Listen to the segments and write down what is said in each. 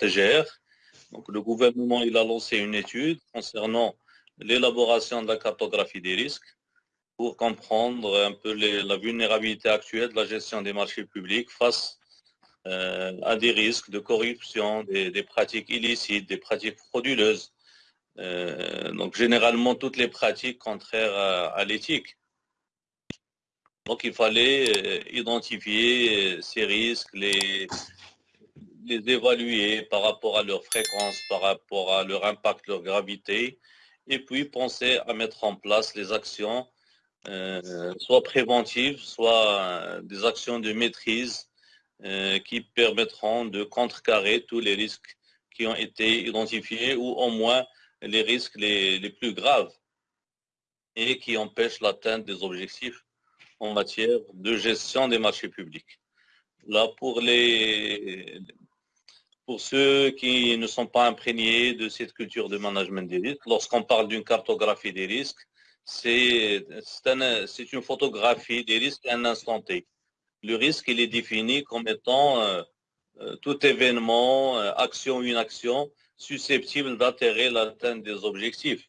TGR. Donc, le gouvernement a lancé une étude concernant l'élaboration de la cartographie des risques pour comprendre un peu la vulnérabilité actuelle de la gestion des marchés publics face euh, à des risques de corruption, des, pratiques illicites, des pratiques frauduleuses. Euh, donc généralement toutes les pratiques contraires à, l'éthique. Donc il fallait euh, identifier ces risques, les, les évaluer par rapport à leur fréquence, par rapport à leur impact, leur gravité, et puis penser à mettre en place les actions, euh, soit préventives, soit euh, des actions de maîtrise euh, qui permettront de contrecarrer tous les risques qui ont été identifiés ou au moins les risques les, les plus graves et qui empêchent l'atteinte des objectifs en matière de gestion des marchés publics. Là, pour les, pour ceux qui ne sont pas imprégnés de cette culture de management des risques, lorsqu'on parle d'une cartographie des risques, c'est une photographie des risques à un instant T. Le risque, il est défini comme étant euh, euh, tout événement, euh, action ou inaction susceptible d'atterrir l'atteinte des objectifs.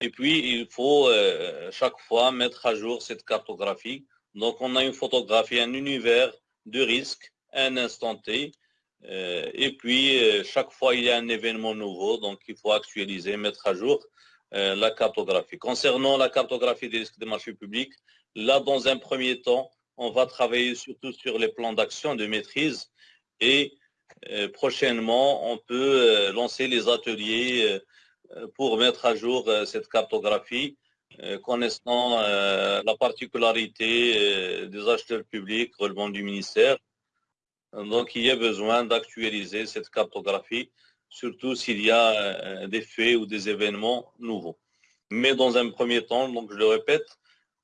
Et puis, il faut chaque fois mettre à jour cette cartographie. Donc, on a une photographie, un univers de risques un instant T. Euh, et puis, euh, chaque fois, il y a un événement nouveau, donc il faut actualiser, mettre à jour euh, la cartographie. Concernant la cartographie des risques des marchés publics, là, dans un premier temps, on va travailler surtout sur les plans d'action de maîtrise et prochainement, on peut lancer les ateliers pour mettre à jour cette cartographie, connaissant la particularité des acheteurs publics relevant du ministère donc, il y a besoin d'actualiser cette cartographie, surtout s'il y a euh, des faits ou des événements nouveaux. Mais dans un premier temps, donc je le répète,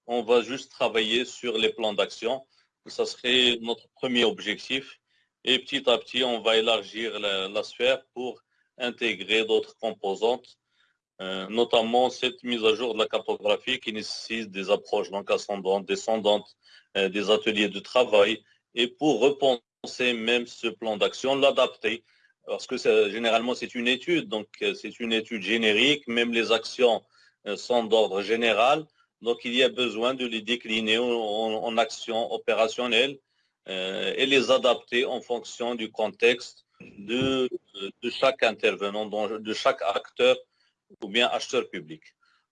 on va juste travailler sur les plans d'action. Ça serait notre premier objectif. Et petit à petit, on va élargir la, sphère pour intégrer d'autres composantes, euh, notamment cette mise à jour de la cartographie qui nécessite des approches ascendantes, descendantes, euh, des ateliers de travail, et pour répondre même ce plan d'action, l'adapter, parce que généralement c'est une étude, donc euh, c'est une étude générique, même les actions euh, sont d'ordre général, donc il y a besoin de les décliner en, actions opérationnelles euh, et les adapter en fonction du contexte de, de chaque intervenant, de chaque acteur ou bien acheteur public.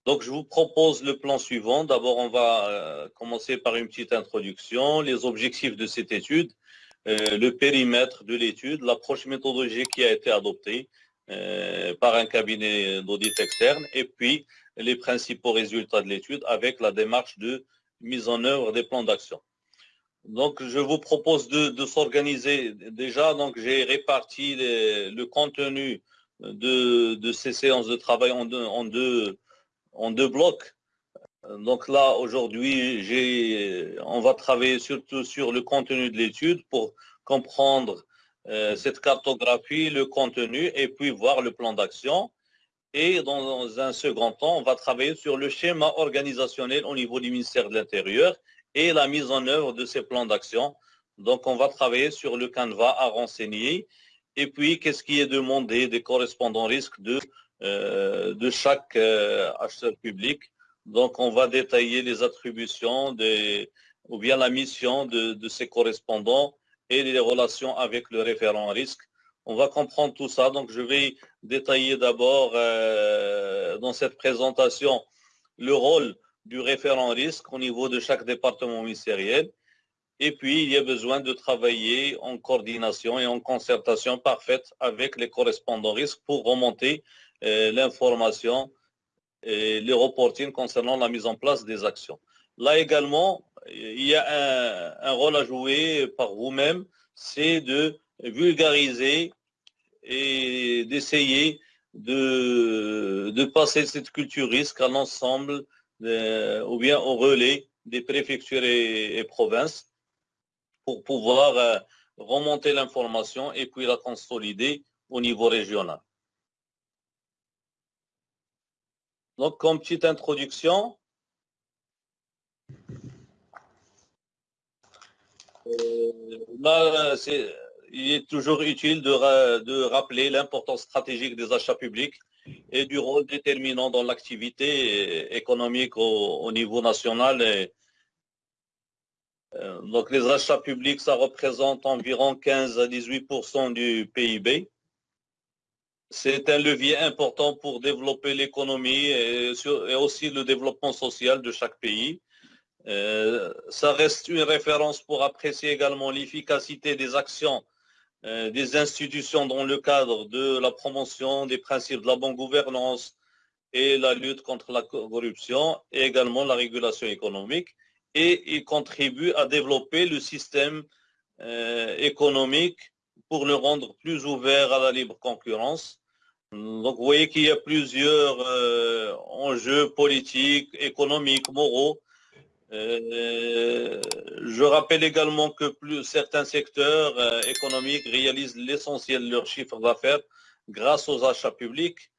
Donc, je vous propose le plan suivant. D'abord, on va commencer par une petite introduction, les objectifs de cette étude, le périmètre de l'étude, l'approche méthodologique qui a été adoptée euh, par un cabinet d'audit externe et puis les principaux résultats de l'étude avec la démarche de mise en œuvre des plans d'action. Donc, je vous propose de, s'organiser. Déjà, donc j'ai réparti le contenu de, ces séances de travail en deux, en deux blocs. Donc là, aujourd'hui, on va travailler surtout sur le contenu de l'étude pour comprendre euh, cette cartographie, le contenu, et puis voir le plan d'action. Et dans un second temps, on va travailler sur le schéma organisationnel au niveau du ministère de l'Intérieur et la mise en œuvre de ces plans d'action. Donc, on va travailler sur le canevas à renseigner. Et puis, qu'est-ce qui est demandé des correspondants risques de, euh, chaque euh, acheteur public donc, on va détailler les attributions ou bien la mission de, ces correspondants et les relations avec le référent risque. On va comprendre tout ça. Donc, je vais détailler d'abord euh, dans cette présentation le rôle du référent risque au niveau de chaque département ministériel. Et puis, il y a besoin de travailler en coordination et en concertation parfaite avec les correspondants risques pour remonter euh, l'information et les reporting concernant la mise en place des actions. Là également, il y a un, rôle à jouer par vous-même, c'est de vulgariser et d'essayer de, de, passer cette culture risque à l'ensemble ou bien au relais des préfectures et, provinces pour pouvoir euh, remonter l'information et puis la consolider au niveau régional. Donc, comme petite introduction, euh, il est toujours utile de, rappeler l'importance stratégique des achats publics et du rôle déterminant dans l'activité économique au, niveau national. Euh, donc les achats publics, ça représente environ 15 à 18% du PIB. C'est un levier important pour développer l'économie et, aussi le développement social de chaque pays. Euh, ça reste une référence pour apprécier également l'efficacité des actions euh, des institutions dans le cadre de la promotion des principes de la bonne gouvernance et la lutte contre la corruption et également la régulation économique. Et il contribue à développer le système euh, économique pour le rendre plus ouvert à la libre concurrence. Donc vous voyez qu'il y a plusieurs enjeux politiques, économiques, moraux euh, je rappelle également que certains secteurs euh, économiques réalisent l'essentiel de leur chiffre d'affaires grâce aux achats publics.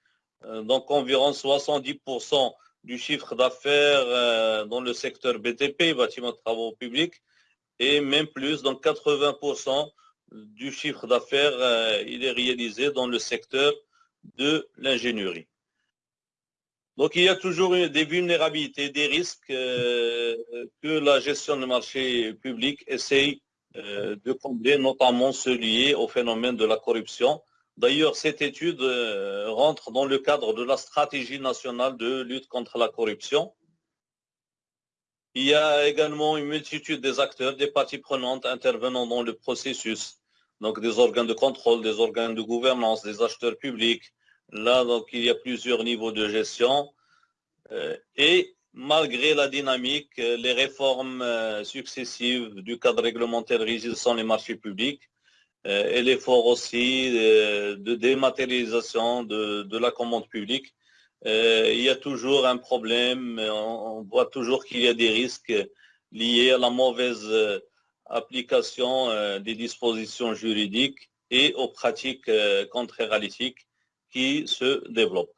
Euh, donc environ 70% du chiffre d'affaires dans le secteur BTP, bâtiment de travaux publics, et même plus, donc 80% du chiffre d'affaires, il est réalisé dans le secteur de l'ingénierie. Donc il y a toujours des vulnérabilités, des risques euh, que la gestion du marché public essaye euh, de combler, notamment ceux liés au phénomène de la corruption. D'ailleurs, cette étude euh, rentre dans le cadre de la stratégie nationale de lutte contre la corruption. Il y a également une multitude des acteurs, des parties prenantes intervenant dans le processus, donc des organes de contrôle, des organes de gouvernance, des acheteurs publics, Là, donc, il y a plusieurs niveaux de gestion. Euh, et malgré la dynamique, euh, les réformes euh, successives du cadre réglementaire régissant les marchés publics et l'effort aussi de dématérialisation de, la commande publique, il y a toujours un problème. On, voit toujours qu'il y a des risques liés à la mauvaise application des dispositions juridiques et aux pratiques à l'éthique qui se développe.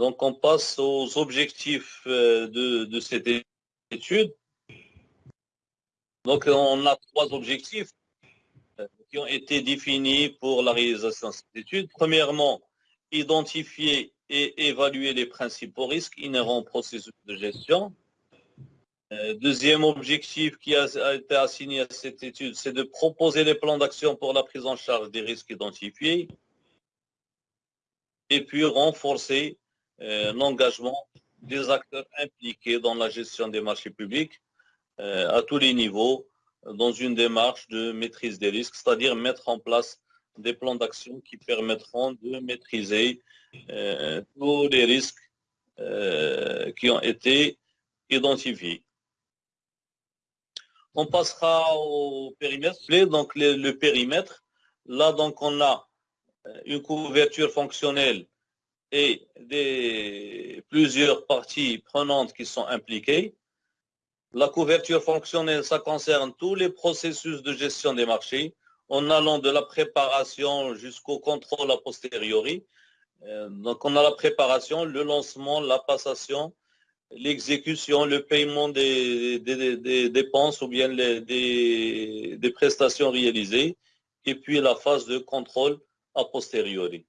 Donc, on passe aux objectifs euh, de, cette étude. Donc, on a trois objectifs euh, qui ont été définis pour la réalisation de cette étude. Premièrement, identifier et évaluer les principaux risques inhérents au processus de gestion. Euh, deuxième objectif qui a, été assigné à cette étude, c'est de proposer les plans d'action pour la prise en charge des risques identifiés et puis renforcer euh, l'engagement des acteurs impliqués dans la gestion des marchés publics euh, à tous les niveaux dans une démarche de maîtrise des risques, c'est-à-dire mettre en place des plans d'action qui permettront de maîtriser tous les risques qui ont été identifiés. On passera au périmètre. Donc le, périmètre, là donc on a euh, une couverture fonctionnelle et plusieurs parties prenantes qui sont impliquées. La couverture fonctionnelle, ça concerne tous les processus de gestion des marchés, en allant de la préparation jusqu'au contrôle a posteriori. Euh, donc on a la préparation, le lancement, la passation, l'exécution, le paiement des, dépenses ou bien des, prestations réalisées, et puis la phase de contrôle a posteriori.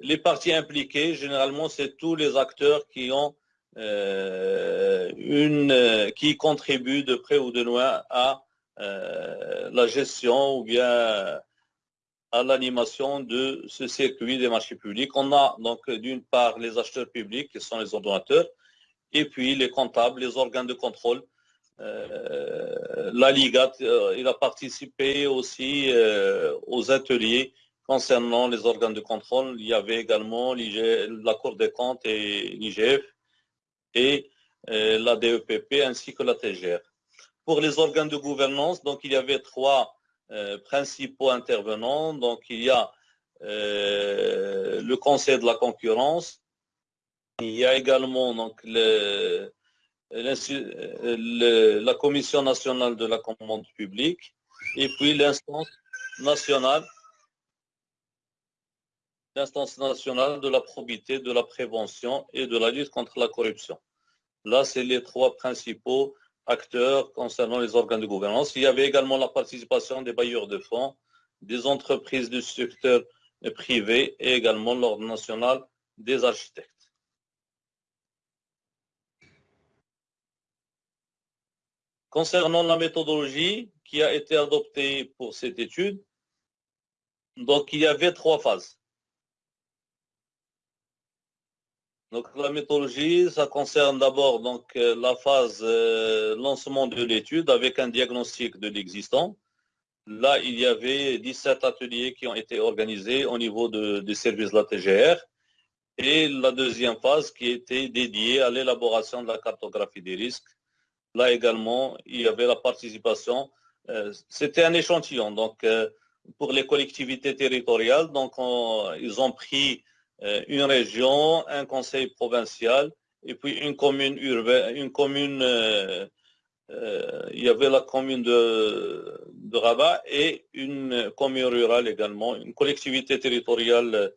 Les parties impliquées, généralement, c'est tous les acteurs qui ont une, qui contribuent de près ou de loin à euh, la gestion ou bien à l'animation de ce circuit des marchés publics. On a donc d'une part les acheteurs publics, qui sont les ordonnateurs, et puis les comptables, les organes de contrôle. Euh, la Liga, euh, il a participé aussi euh, aux ateliers concernant les organes de contrôle. Il y avait également la Cour des comptes et l'IGF et la DEPP ainsi que la TGR. Pour les organes de gouvernance, donc il y avait trois principaux intervenants. Donc il y a le Conseil de la concurrence, il y a également donc, la Commission nationale de la commande publique et puis l'instance nationale l'instance nationale de la probité, de la prévention et de la lutte contre la corruption. Là, c'est les trois principaux acteurs concernant les organes de gouvernance. Il y avait également la participation des bailleurs de fonds, des entreprises du secteur privé et également l'Ordre national des architectes. Concernant la méthodologie qui a été adoptée pour cette étude, il y avait trois phases. Donc la méthodologie, ça concerne d'abord donc euh, la phase euh, lancement de l'étude avec un diagnostic de l'existant. Là, il y avait 17 ateliers qui ont été organisés au niveau de, des services de la TGR. Et la deuxième phase qui était dédiée à l'élaboration de la cartographie des risques Là également, il y avait la participation. Euh, c'était un échantillon. Donc, pour les collectivités territoriales, donc ils ont pris une région, un conseil provincial et puis une commune urbaine, une commune. il y avait la commune de, Rabat et une commune rurale également, une collectivité territoriale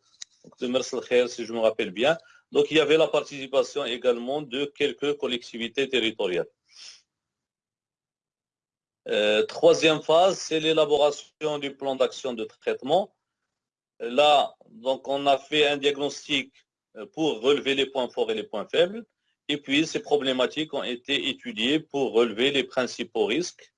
de Merselkher, si je me rappelle bien. Donc, il y avait la participation également de quelques collectivités territoriales. Euh, troisième phase, c'est l'élaboration du plan d'action de traitement. Là, donc, on a fait un diagnostic euh, pour relever les points forts et les points faibles. Et puis, ces problématiques ont été étudiées pour relever les principaux risques.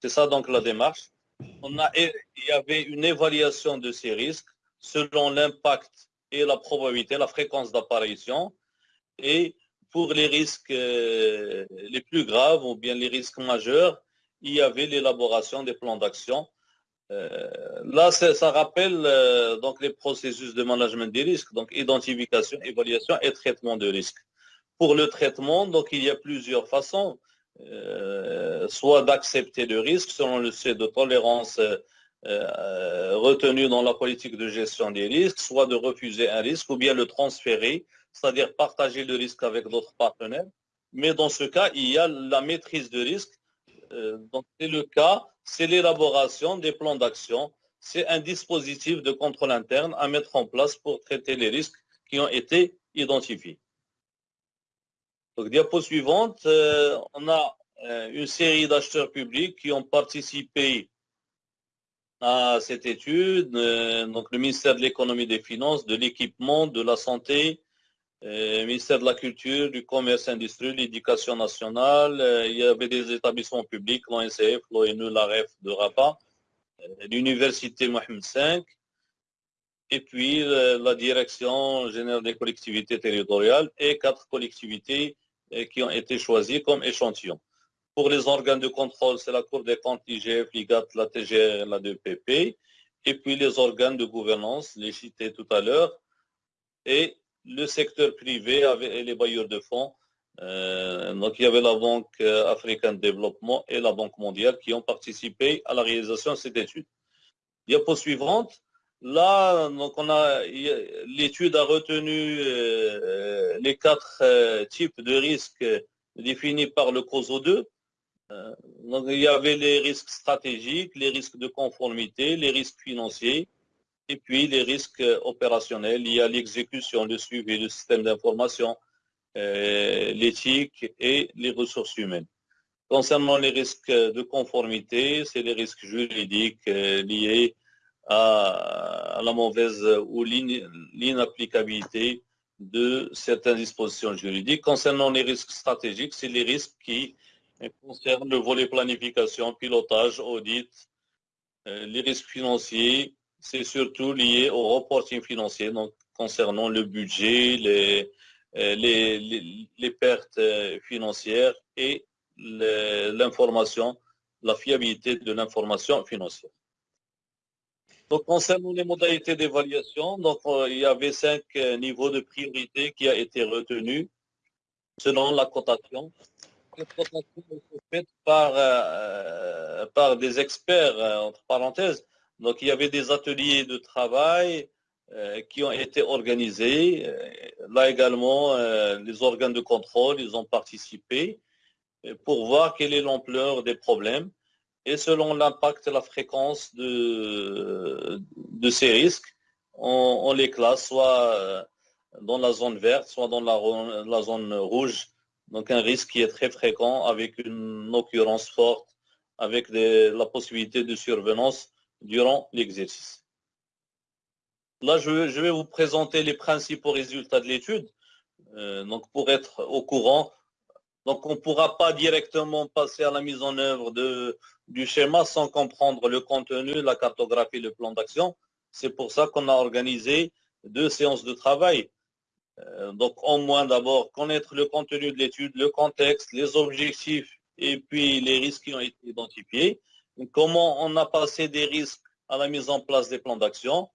C'est ça donc la démarche. Il y avait une évaluation de ces risques selon l'impact et la probabilité, la fréquence d'apparition. Et pour les risques euh, les plus graves ou bien les risques majeurs, il y avait l'élaboration des plans d'action. Euh, là, ça rappelle euh, donc les processus de management des risques, donc identification, évaluation et traitement de risques. Pour le traitement, donc il y a plusieurs façons, euh, soit d'accepter le risque selon le seuil de tolérance retenu dans la politique de gestion des risques, soit de refuser un risque ou bien le transférer, c'est-à-dire partager le risque avec d'autres partenaires. Mais dans ce cas, il y a la maîtrise de risque euh, donc c'est le cas, c'est l'élaboration des plans d'action. C'est un dispositif de contrôle interne à mettre en place pour traiter les risques qui ont été identifiés. Donc, diapo suivante, euh, on a euh, une série d'acheteurs publics qui ont participé à cette étude. donc, le ministère de l'économie des finances, de l'équipement, de la santé, euh, ministère de la Culture, du Commerce Industrie, l'Éducation nationale, euh, il y avait des établissements publics, l'ONCF, l'ONU, l'AREF de Rabat, euh, l'Université Mohamed V, et puis la Direction générale des collectivités territoriales et quatre collectivités qui ont été choisies comme échantillons. Pour les organes de contrôle, c'est la Cour des comptes, l'IGF, l'IGAT, la TGR, la DPP, et puis les organes de gouvernance, les cités tout à l'heure, et le secteur privé et les bailleurs de fonds. Euh, donc il y avait la Banque euh, africaine de développement et la Banque mondiale qui ont participé à la réalisation de cette étude. Diapo suivante. Là, donc on a l'étude a retenu euh, les quatre types de risques définis par le COSO 2. donc il y avait les risques stratégiques, les risques de conformité, les risques financiers, et puis les risques opérationnels liés à l'exécution, le suivi du système d'information, euh, l'éthique et les ressources humaines. Concernant les risques de conformité, c'est les risques juridiques euh, liés à, la mauvaise ou l'inapplicabilité de certaines dispositions juridiques. Concernant les risques stratégiques, c'est les risques qui concernent le volet planification, pilotage, audit, euh, les risques financiers, c'est surtout lié au reporting financier, donc concernant le budget, les, euh, pertes euh, financières et l'information, la fiabilité de l'information financière. Concernant les modalités d'évaluation, donc euh, il y avait cinq niveaux de priorité qui a été retenu selon la cotation. La cotation est faite par, par des experts, entre parenthèses, donc il y avait des ateliers de travail euh, qui ont été organisés. Euh, là également, euh, les organes de contrôle, ils ont participé pour voir quelle est l'ampleur des problèmes. Et selon l'impact et la fréquence de, de ces risques, on, les classe soit dans la zone verte, soit dans la, la zone rouge Donc un risque qui est très fréquent avec une occurrence forte, avec la possibilité de survenance durant l'exercice. Là, je, vais vous présenter les principaux résultats de l'étude. Euh, donc pour être au courant, donc on ne pourra pas directement passer à la mise en œuvre du schéma sans comprendre le contenu, la cartographie, le plan d'action. C'est pour ça qu'on a organisé deux séances de travail. Euh, donc, au moins d'abord, connaître le contenu de l'étude, le contexte, les objectifs et puis les risques qui ont été identifiés. Comment on a passé des risques à la mise en place des plans d'action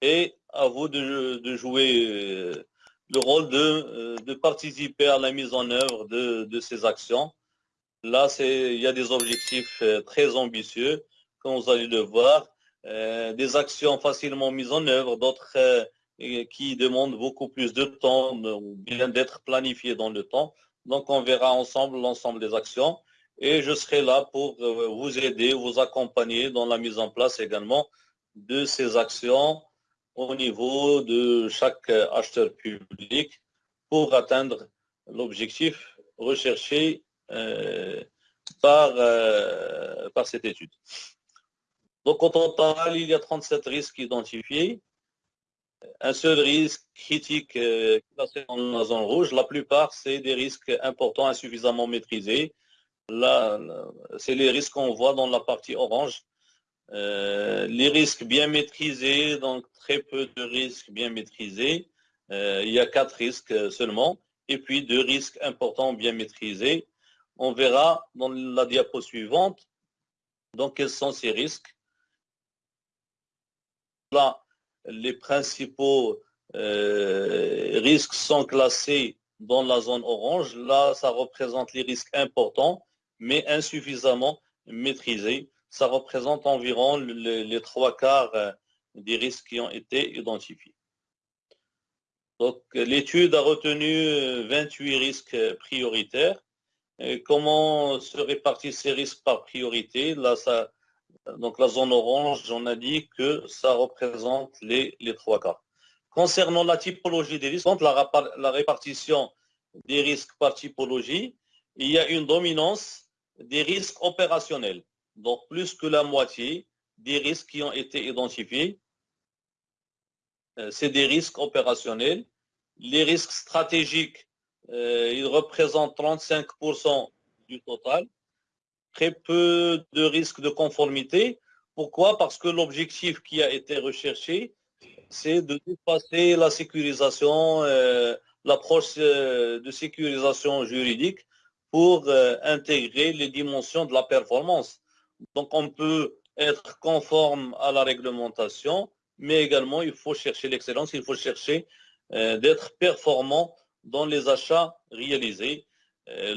et à vous de, jouer euh, le rôle euh, de, participer à la mise en œuvre de, ces actions. Là, il y a des objectifs très ambitieux, comme vous allez le voir, des actions facilement mises en œuvre, d'autres qui demande beaucoup plus de temps ou bien d'être planifié dans le temps. Donc, on verra ensemble l'ensemble des actions et je serai là pour euh, vous aider, vous accompagner dans la mise en place également de ces actions au niveau de chaque acheteur public pour atteindre l'objectif recherché euh, par, euh, par cette étude. Donc, au total, il y a 37 risques identifiés un seul risque critique euh, classé dans la zone rouge. La plupart, c'est des risques importants, insuffisamment maîtrisés. Là, c'est les risques qu'on voit dans la partie orange. Euh, les risques bien maîtrisés, donc très peu de risques bien maîtrisés. Euh, il y a quatre risques seulement. Et puis deux risques importants bien maîtrisés. On verra dans la diapo suivante donc quels sont ces risques. Là, les principaux euh, risques sont classés dans la zone orange. Là, ça représente les risques importants, mais insuffisamment maîtrisés. Ça représente environ les, trois quarts euh, des risques qui ont été identifiés. Donc, l'étude a retenu 28 risques prioritaires. comment se répartissent ces risques par priorité? Là, ça, donc la zone orange, j'en ai dit que ça représente les, trois cas. Concernant la typologie des risques, la répartition des risques par typologie, il y a une dominance des risques opérationnels. Donc plus que la moitié des risques qui ont été identifiés, euh, c'est des risques opérationnels. Les risques stratégiques, euh, ils représentent 35% du total très peu de risques de conformité. Pourquoi? Parce que l'objectif qui a été recherché, c'est de dépasser la sécurisation, euh, l'approche de sécurisation juridique pour euh, intégrer les dimensions de la performance. Donc on peut être conforme à la réglementation, mais également il faut chercher l'excellence, il faut chercher d'être performant dans les achats réalisés.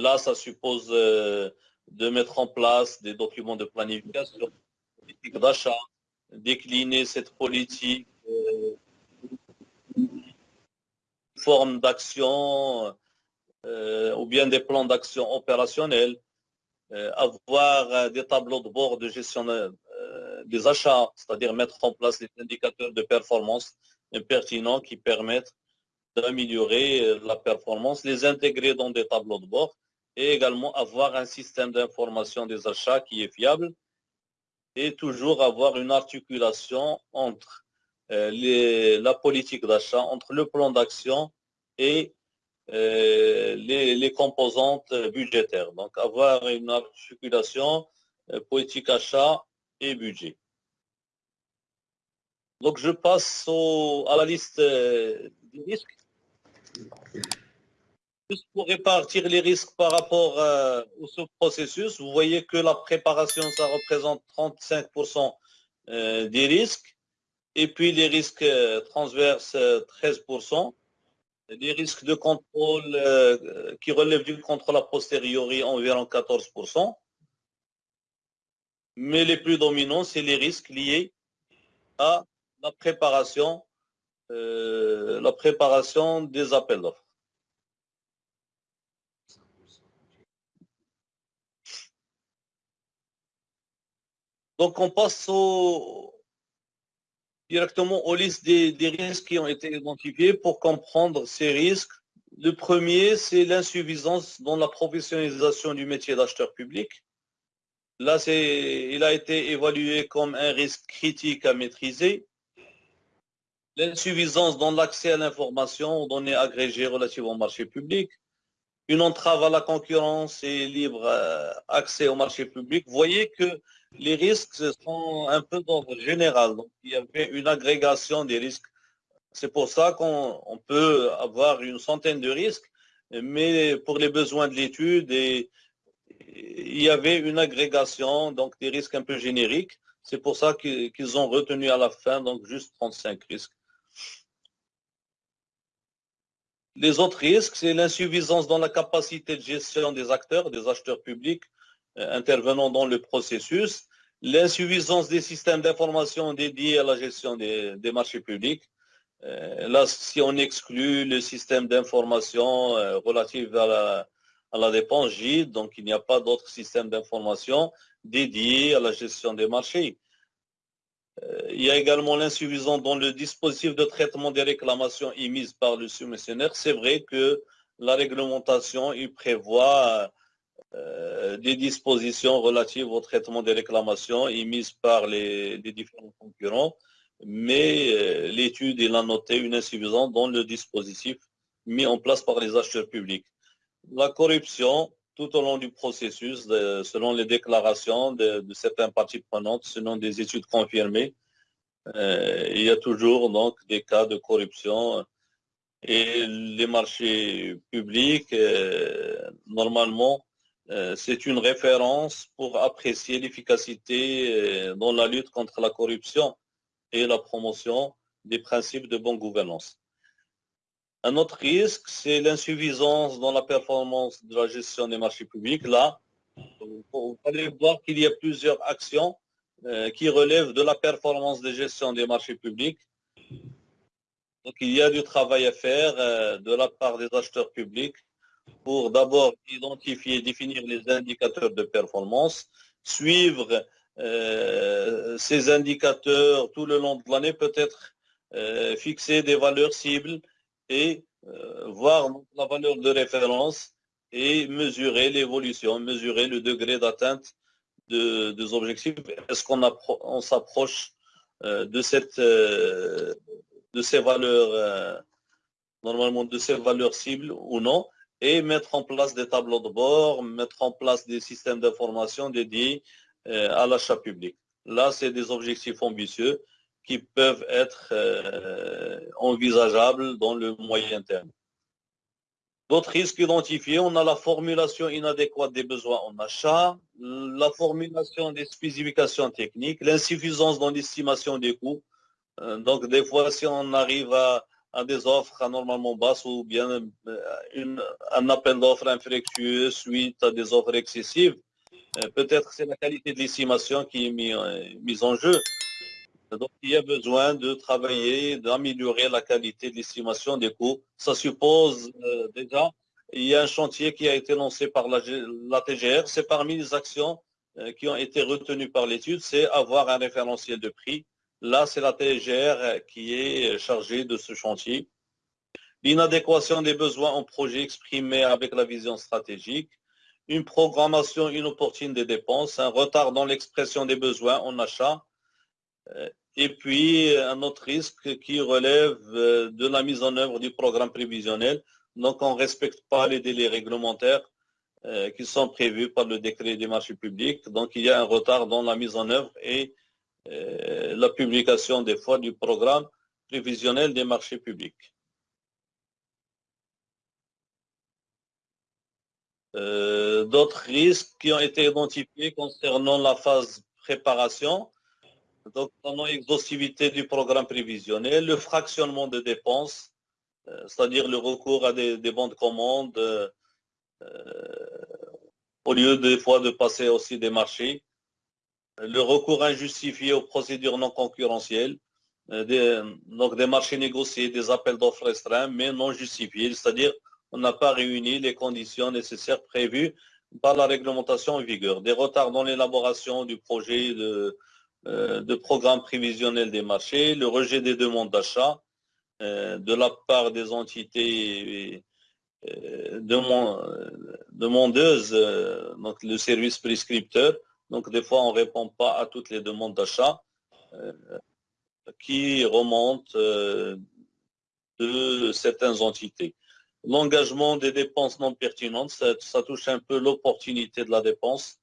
là, ça suppose de mettre en place des documents de planification, politique d'achat, décliner cette politique, euh, forme d'action euh, ou bien des plans d'action opérationnels, euh, avoir des tableaux de bord de gestion des achats, c'est-à-dire mettre en place des indicateurs de performance pertinents qui permettent d'améliorer la performance, les intégrer dans des tableaux de bord et également avoir un système d'information des achats qui est fiable et toujours avoir une articulation entre euh, la politique d'achat, entre le plan d'action et euh, les, composantes budgétaires. Donc avoir une articulation euh, politique achat et budget. Donc je passe à la liste des risques. Juste pour répartir les risques par rapport euh, au processus, vous voyez que la préparation, ça représente 35% euh, des risques. Et puis les risques euh, transverses, 13%. Les risques de contrôle qui relèvent du contrôle a posteriori, environ 14%. Mais les plus dominants, c'est les risques liés à la préparation, la préparation des appels d'offres. Donc, on passe directement aux listes des, risques qui ont été identifiés pour comprendre ces risques. Le premier, c'est l'insuffisance dans la professionnalisation du métier d'acheteur public. Là, il a été évalué comme un risque critique à maîtriser. L'insuffisance dans l'accès à l'information aux données agrégées relatives au marché public. Une entrave à la concurrence et libre euh, accès au marché public. Vous voyez que les risques sont un peu d'ordre général. Il y avait une agrégation des risques. C'est pour ça qu'on peut avoir une centaine de risques, mais pour les besoins de l'étude, il y avait une agrégation, donc des risques un peu génériques. C'est pour ça qu'ils ont retenu à la fin, donc juste 35 risques. Les autres risques, c'est l'insuffisance dans la capacité de gestion des acteurs, des acheteurs publics, intervenant dans le processus, l'insuffisance des systèmes d'information dédiés à la gestion des, marchés publics. Euh, là, si on exclut le système d'information euh, relatif à la, dépense GID, donc il n'y a pas d'autres systèmes d'information dédiés à la gestion des marchés. il y a également l'insuffisance dans le dispositif de traitement des réclamations émises par le soumissionnaire. C'est vrai que la réglementation, il prévoit euh, des dispositions relatives au traitement des réclamations émises par les, différents concurrents, mais euh, l'étude a noté une insuffisance dans le dispositif mis en place par les acheteurs publics. La corruption, tout au long du processus, selon les déclarations de, certaines parties prenantes, selon des études confirmées, euh, il y a toujours donc des cas de corruption et les marchés publics, normalement, euh, c'est une référence pour apprécier l'efficacité euh, dans la lutte contre la corruption et la promotion des principes de bonne gouvernance. Un autre risque, c'est l'insuffisance dans la performance de la gestion des marchés publics. Là, vous allez voir qu'il y a plusieurs actions euh, qui relèvent de la performance de gestion des marchés publics. Donc, il y a du travail à faire de la part des acheteurs publics pour d'abord identifier, définir les indicateurs de performance, suivre euh, ces indicateurs tout le long de l'année, peut-être euh, fixer des valeurs cibles et euh, voir la valeur de référence et mesurer l'évolution, mesurer le degré d'atteinte de, des objectifs. Est-ce qu'on s'approche de, de ces valeurs, normalement de ces valeurs cibles ou non? Et mettre en place des tableaux de bord, mettre en place des systèmes d'information dédiés euh, à l'achat public. Là, c'est des objectifs ambitieux qui peuvent être euh, envisageables dans le moyen terme. D'autres risques identifiés, on a la formulation inadéquate des besoins en achat, la formulation des spécifications techniques, l'insuffisance dans l'estimation des coûts. Euh, donc, des fois, si on arrive à, à des offres anormalement basses ou bien euh, un appel d'offres infructueux suite à des offres excessives. Euh, peut-être c'est la qualité de l'estimation qui est euh, mise en jeu. Donc, il y a besoin de travailler, d'améliorer la qualité de l'estimation des coûts. Ça suppose déjà, il y a un chantier qui a été lancé par la TGR. C'est parmi les actions qui ont été retenues par l'étude, c'est avoir un référentiel de prix Là, c'est la TGR qui est chargée de ce chantier. L'inadéquation des besoins en projet exprimés avec la vision stratégique, une programmation inopportune des dépenses, un retard dans l'expression des besoins en achat, euh, et puis un autre risque qui relève euh, de la mise en œuvre du programme prévisionnel. Donc, on ne respecte pas les délais réglementaires euh, qui sont prévus par le décret des marchés publics. Donc, il y a un retard dans la mise en œuvre et la publication des fois du programme prévisionnel des marchés publics. Euh, d'autres risques qui ont été identifiés concernant la phase préparation, donc la non-exhaustivité du programme prévisionnel, le fractionnement des dépenses, euh, c'est-à-dire le recours à des, des bons de commande au lieu des fois de passer aussi des marchés, le recours injustifié aux procédures non concurrentielles, euh, des, donc des marchés négociés, des appels d'offres restreints, mais non justifiés, c'est-à-dire on n'a pas réuni les conditions nécessaires prévues par la réglementation en vigueur. Des retards dans l'élaboration du projet de, euh, programme prévisionnel des marchés, le rejet des demandes d'achat euh, de la part des entités demandeuse, donc le service prescripteur. Donc des fois, on ne répond pas à toutes les demandes d'achat qui remontent de certaines entités. L'engagement des dépenses non pertinentes, ça, touche un peu l'opportunité de la dépense.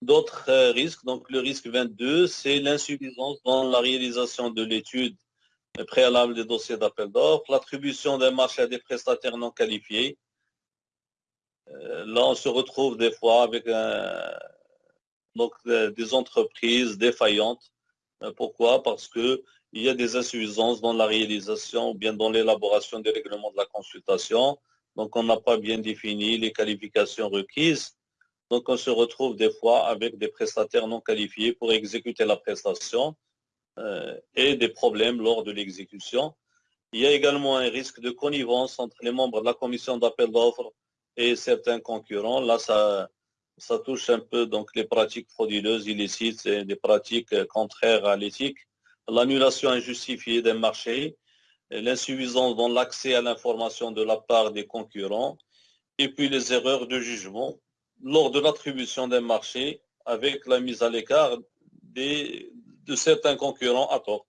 D'autres euh, risques, donc le risque 22, c'est l'insuffisance dans la réalisation de l'étude préalable des dossiers d'appel d'offres, l'attribution des marchés à des prestataires non qualifiés. Euh, là, on se retrouve des fois avec donc, des entreprises défaillantes. Euh, pourquoi? Parce que il y a des insuffisances dans la réalisation ou bien dans l'élaboration des règlements de la consultation. Donc, on n'a pas bien défini les qualifications requises. Donc, on se retrouve des fois avec des prestataires non qualifiés pour exécuter la prestation euh, et des problèmes lors de l'exécution. Il y a également un risque de connivence entre les membres de la commission d'appel d'offres et certains concurrents. Là, ça, touche un peu donc les pratiques frauduleuses, illicites et des pratiques contraires à l'éthique l'annulation injustifiée d'un marché, l'insuffisance dans l'accès à l'information de la part des concurrents, et puis les erreurs de jugement lors de l'attribution d'un marché avec la mise à l'écart de certains concurrents à tort.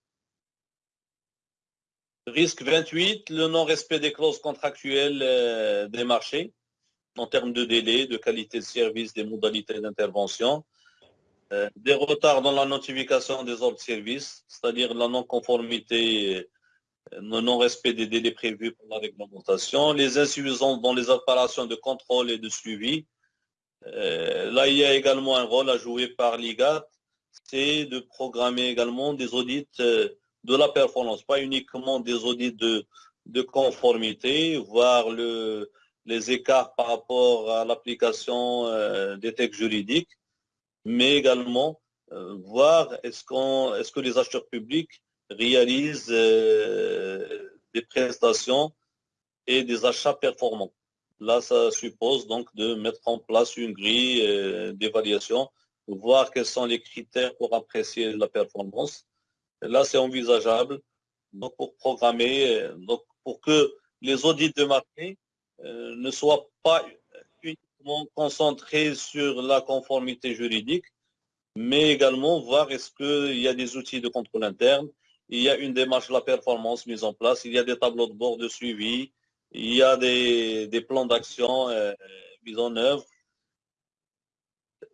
Risque 28, le non-respect des clauses contractuelles euh, des marchés en termes de délai, de qualité de service, des modalités d'intervention. Euh, des retards dans la notification des ordres de service, c'est-à-dire la non-conformité, euh, le non-respect des délais prévus pour la réglementation, les insuffisances dans les opérations de contrôle et de suivi. Euh, là, il y a également un rôle à jouer par l'IGAT, c'est de programmer également des audits de la performance, pas uniquement des audits de, de conformité, voir le, les écarts par rapport à l'application des textes juridiques, mais également euh, voir est-ce que les acheteurs publics réalisent euh, des prestations et des achats performants. Là, ça suppose donc de mettre en place une grille euh, d'évaluation, voir quels sont les critères pour apprécier la performance. là, c'est envisageable donc pour programmer, donc pour que les audits de marché ne soient pas concentré sur la conformité juridique, mais également voir est-ce qu'il y a des outils de contrôle interne, il y a une démarche de la performance mise en place, il y a des tableaux de bord de suivi, il y a des, plans d'action euh, mis en œuvre.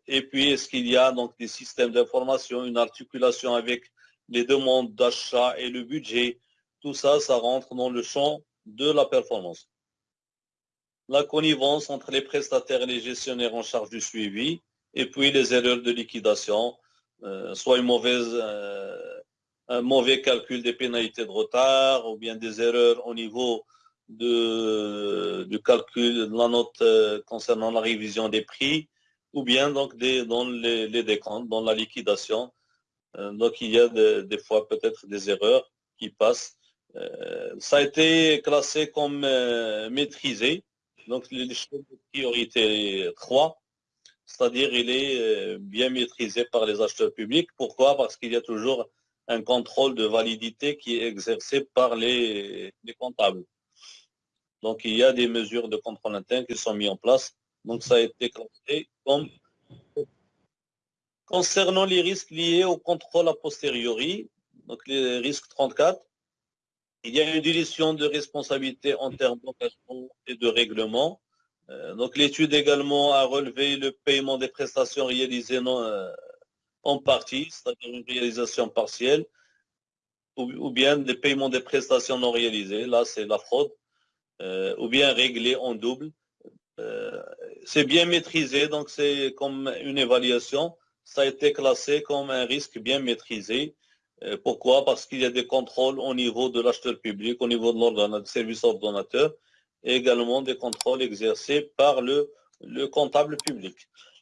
Et puis, est-ce qu'il y a donc des systèmes d'information, une articulation avec les demandes d'achat et le budget? Tout ça, ça rentre dans le champ de la performance la connivence entre les prestataires et les gestionnaires en charge du suivi, et puis les erreurs de liquidation, euh, soit une mauvaise, euh, un mauvais calcul des pénalités de retard, ou bien des erreurs au niveau de, du calcul de la note euh, concernant la révision des prix, ou bien donc des, dans les, les décomptes, dans la liquidation. donc il y a des fois peut-être des erreurs qui passent. ça a été classé comme maîtrisé donc, l'échelle de priorité 3, c'est-à-dire il est euh, bien maîtrisé par les acheteurs publics. Pourquoi? Parce qu'il y a toujours un contrôle de validité qui est exercé par les, comptables. Donc, il y a des mesures de contrôle interne qui sont mises en place. Donc, ça a été classé comme concernant les risques liés au contrôle a posteriori, donc les risques 34, il y a une dilution de responsabilité en termes d'engagement et de règlement. Euh, donc l'étude également a relevé le paiement des prestations réalisées euh, en partie, c'est-à-dire une réalisation partielle, ou, bien des paiements des prestations non réalisées, là c'est la fraude, euh, ou bien réglé en double. c'est bien maîtrisé, donc c'est comme une évaluation, ça a été classé comme un risque bien maîtrisé. Euh, pourquoi? Parce qu'il y a des contrôles au niveau de l'acheteur public, au niveau de service ordonnateur, et également des contrôles exercés par le, le comptable public.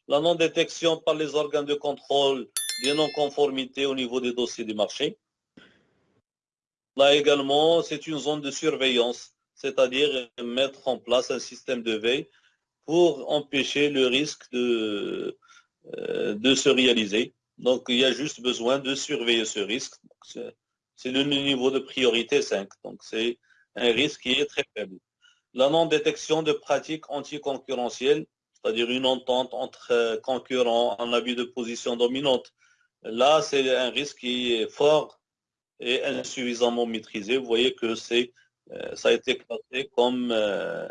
La non-détection par les organes de contrôle des non-conformités au niveau des dossiers du marché. Là également, c'est une zone de surveillance, c'est-à-dire mettre en place un système de veille pour empêcher le risque de, euh, de se réaliser. Donc, il y a juste besoin de surveiller ce risque. C'est le niveau de priorité 5. Donc, c'est un risque qui est très faible. La non-détection de pratiques anticoncurrentielles, c'est-à-dire une entente entre euh, concurrents en abus de position dominante. Là, c'est un risque qui est fort et insuffisamment maîtrisé. Vous voyez que c'est, euh, ça a été classé comme euh,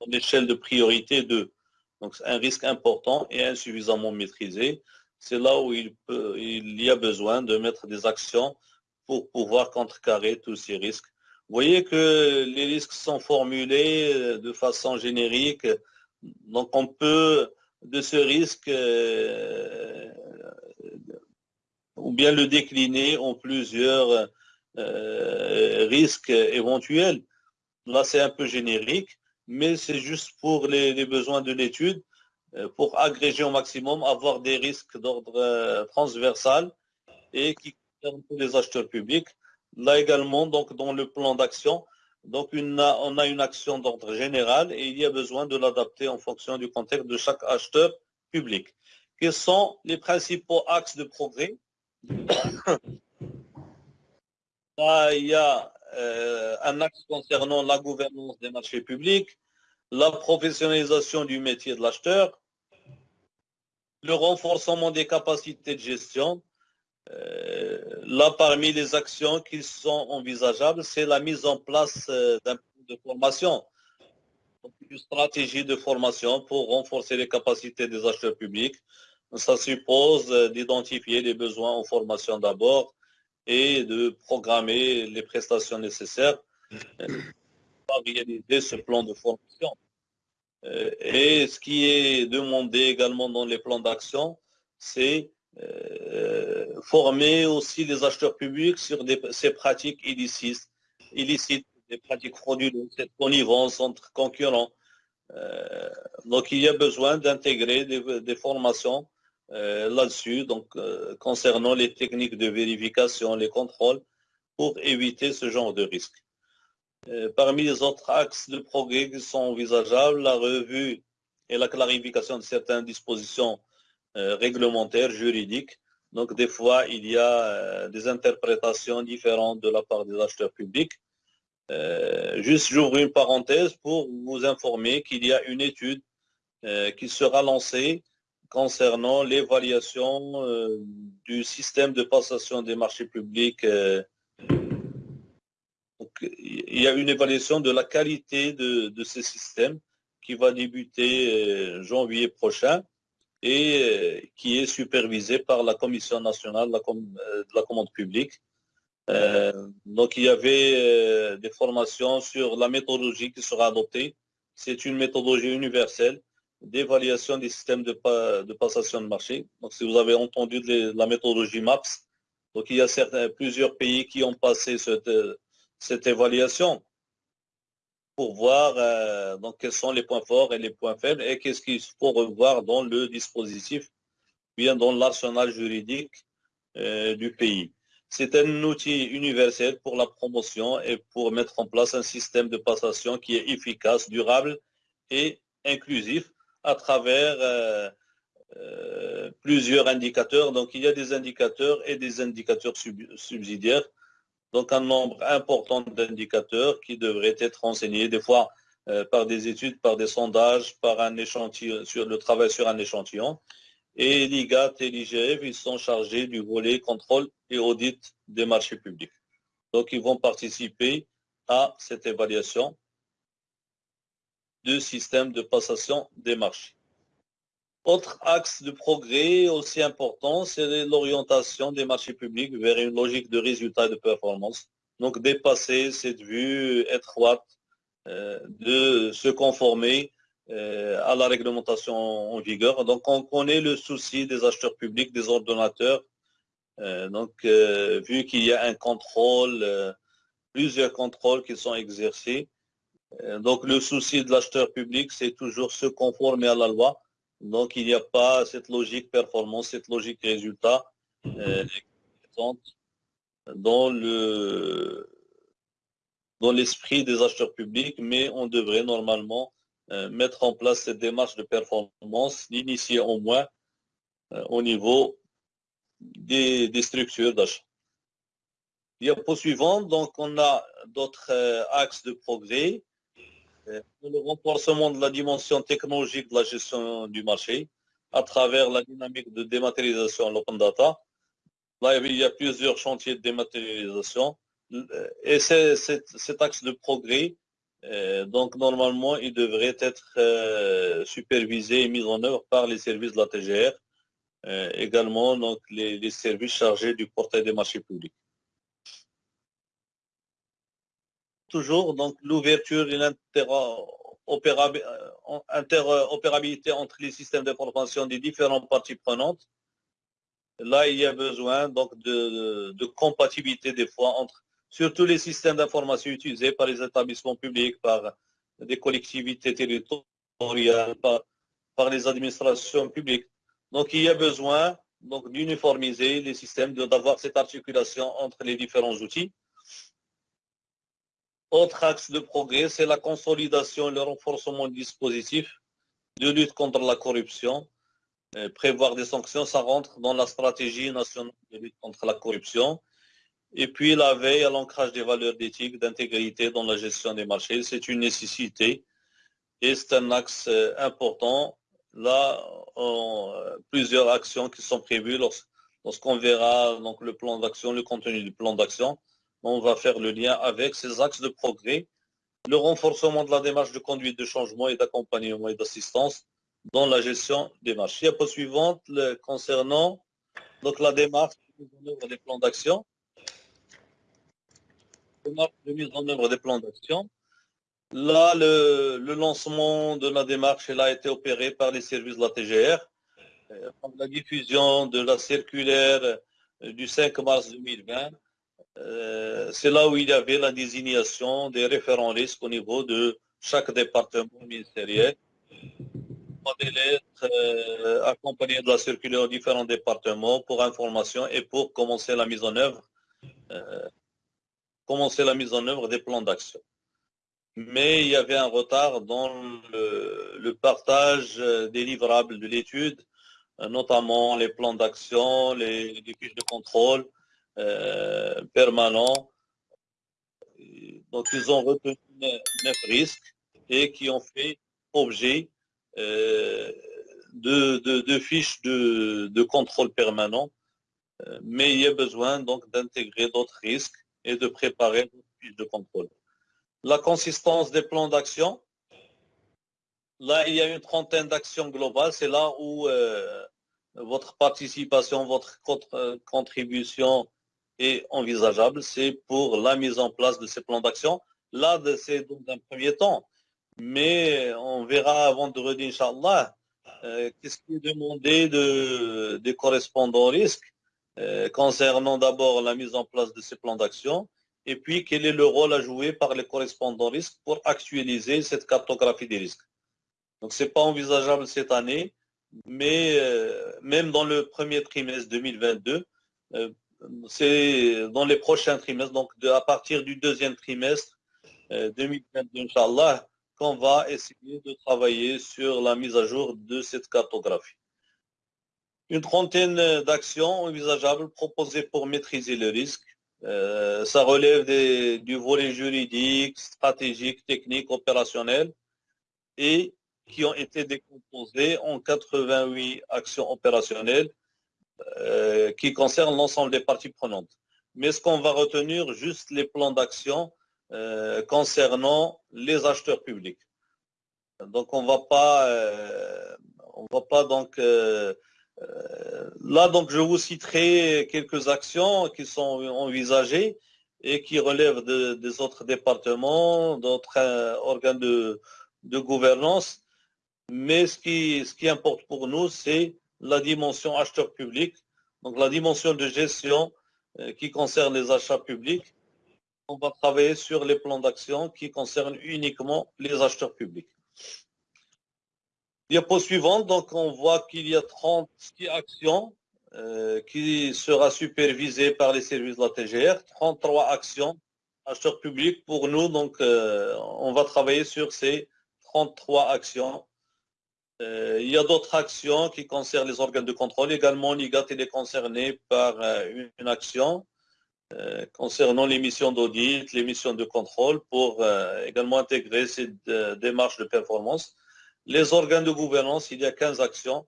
en échelle de priorité 2. Donc, c'est un risque important et insuffisamment maîtrisé. C'est là où il, y a besoin de mettre des actions pour pouvoir contrecarrer tous ces risques. Vous voyez que les risques sont formulés de façon générique. Donc, on peut, de ce risque, euh, ou bien le décliner en plusieurs euh, risques éventuels. Là, c'est un peu générique mais c'est juste pour les, besoins de l'étude, euh, pour agréger au maximum, avoir des risques d'ordre euh, transversal et qui concernent tous les acheteurs publics. Là également, donc dans le plan d'action, donc on a une action d'ordre général et il y a besoin de l'adapter en fonction du contexte de chaque acheteur public. Quels sont les principaux axes de progrès? Là, il y a euh, un axe concernant la gouvernance des marchés publics, la professionnalisation du métier de l'acheteur, le renforcement des capacités de gestion. Euh, là, parmi les actions qui sont envisageables, c'est la mise en place euh, d'un plan de formation, une stratégie de formation pour renforcer les capacités des acheteurs publics. Ça suppose d'identifier les besoins en formation d'abord, et de programmer les prestations nécessaires pour réaliser ce plan de formation. Euh, et ce qui est demandé également dans les plans d'action, c'est euh, former aussi les acheteurs publics sur ces pratiques illicites, illicites, des pratiques frauduleuses, cette connivence entre concurrents. Euh, donc il y a besoin d'intégrer des, formations là-dessus, donc concernant les techniques de vérification, les contrôles, pour éviter ce genre de risque. Euh, parmi les autres axes de progrès qui sont envisageables, la revue et la clarification de certaines dispositions réglementaires, juridiques. Donc des fois, il y a des interprétations différentes de la part des acheteurs publics. juste, j'ouvre une parenthèse pour vous informer qu'il y a une étude qui sera lancée concernant l'évaluation euh, du système de passation des marchés publics. Euh, il y a une évaluation de la qualité de, ce système qui va débuter euh, janvier prochain et qui est supervisé par la Commission nationale de la, commande publique. donc il y avait des formations sur la méthodologie qui sera adoptée. C'est une méthodologie universelle d'évaluation des systèmes de, passation de marché. Donc, si vous avez entendu de la méthodologie MAPS, donc il y a plusieurs pays qui ont passé cette, cette évaluation pour voir euh, donc, quels sont les points forts et les points faibles et qu'est-ce qu'il faut revoir dans le dispositif, bien dans l'arsenal juridique euh, du pays. C'est un outil universel pour la promotion et pour mettre en place un système de passation qui est efficace, durable et inclusif à travers euh, plusieurs indicateurs. Donc, il y a des indicateurs et des indicateurs subsidiaires. Donc, un nombre important d'indicateurs qui devraient être enseignés des fois euh, par des études, par des sondages, par un échantillon, sur le travail sur un échantillon. Et l'IGAT et l'IGF, ils sont chargés du volet contrôle et audit des marchés publics. Donc, ils vont participer à cette évaluation de système de passation des marchés. Autre axe de progrès aussi important, c'est l'orientation des marchés publics vers une logique de résultat et de performance. Donc dépasser cette vue étroite euh, de se conformer euh, à la réglementation en vigueur. Donc on connaît le souci des acheteurs publics, des ordonnateurs. Euh, donc vu qu'il y a un contrôle, plusieurs contrôles qui sont exercés, donc le souci de l'acheteur public, c'est toujours se conformer à la loi. Donc il n'y a pas cette logique performance, cette logique résultat euh, dans le dans l'esprit des acheteurs publics, mais on devrait normalement euh, mettre en place cette démarche de performance, l'initier au moins au niveau des, des structures d'achat. Diapo suivante, donc on a d'autres axes de progrès. Le renforcement de la dimension technologique de la gestion du marché à travers la dynamique de dématérialisation l'open data. Là, il y a plusieurs chantiers de dématérialisation. Et cet axe de progrès, donc normalement, il devrait être supervisé et mis en œuvre par les services de la TGR, également donc les services chargés du portail des marchés publics. Toujours, donc l'ouverture et l'interopérabilité entre les systèmes d'information des différentes parties prenantes. Là, il y a besoin donc de compatibilité des fois entre surtout les systèmes d'information utilisés par les établissements publics, par des collectivités territoriales, par les administrations publiques. Donc, il y a besoin d'uniformiser les systèmes, d'avoir cette articulation entre les différents outils. Autre axe de progrès, c'est la consolidation et le renforcement du dispositif de lutte contre la corruption. Prévoir des sanctions, ça rentre dans la stratégie nationale de lutte contre la corruption. Et puis, la veille à l'ancrage des valeurs d'éthique, d'intégrité dans la gestion des marchés, c'est une nécessité et c'est un axe important. Là, plusieurs actions qui sont prévues lorsqu'on verra le plan d'action, le contenu du plan d'action, on va faire le lien avec ces axes de progrès. Le renforcement de la démarche de conduite de changement et d'accompagnement et d'assistance dans la gestion des marchés. Diapo suivante, concernant la démarche de mise en œuvre des plans d'action. Démarche de mise en œuvre des plans d'action. Là, le lancement de la démarche a été opéré par les services de la TGR. La diffusion de la circulaire du 5 mars 2020, c'est là où il y avait la désignation des référents risques au niveau de chaque département ministériel. Des lettres accompagnées de la circulaire aux différents départements pour information et pour commencer la mise en œuvre des plans d'action. Mais il y avait un retard dans le partage des livrables de l'étude, notamment les plans d'action, les fiches de contrôle permanents. Donc, ils ont retenu neuf risques et qui ont fait objet de fiches de contrôle permanent. Mais il y a besoin donc d'intégrer d'autres risques et de préparer des fiches de contrôle. La consistance des plans d'action. Là, il y a une trentaine d'actions globales. C'est là où votre participation, votre contribution est envisageable. C'est pour la mise en place de ces plans d'action. Là, c'est dans un premier temps. Mais on verra avant de redire, Inch'Allah, qu'est-ce qui est demandé des correspondants risques concernant d'abord la mise en place de ces plans d'action et puis quel est le rôle à jouer par les correspondants risques pour actualiser cette cartographie des risques. Donc, ce n'est pas envisageable cette année, mais même dans le premier trimestre 2022, c'est dans les prochains trimestres, donc à partir du deuxième trimestre 2022, Inch'Allah, qu'on va essayer de travailler sur la mise à jour de cette cartographie. Une trentaine d'actions envisageables proposées pour maîtriser le risque. Ça relève du volet juridique, stratégique, technique, opérationnel et qui ont été décomposées en 88 actions opérationnelles qui concernent l'ensemble des parties prenantes. Mais ce qu'on va retenir, juste les plans d'action concernant les acheteurs publics. Donc, on ne va pas donc... Là, donc, je vous citerai quelques actions qui sont envisagées et qui relèvent des autres départements, d'autres organes de gouvernance. Mais ce qui importe pour nous, c'est la dimension acheteur public, donc la dimension de gestion qui concerne les achats publics. On va travailler sur les plans d'action qui concernent uniquement les acheteurs publics. Diapo suivante, donc on voit qu'il y a 30 actions qui seront supervisées par les services de la TGR, 33 actions acheteurs publics pour nous. Donc, on va travailler sur ces 33 actions. Il y a d'autres actions qui concernent les organes de contrôle. Également, l'IGAT est concerné par une action. euh, concernant les missions d'audit, les missions de contrôle, pour euh, également intégrer ces démarches de performance. Les organes de gouvernance, il y a 15 actions.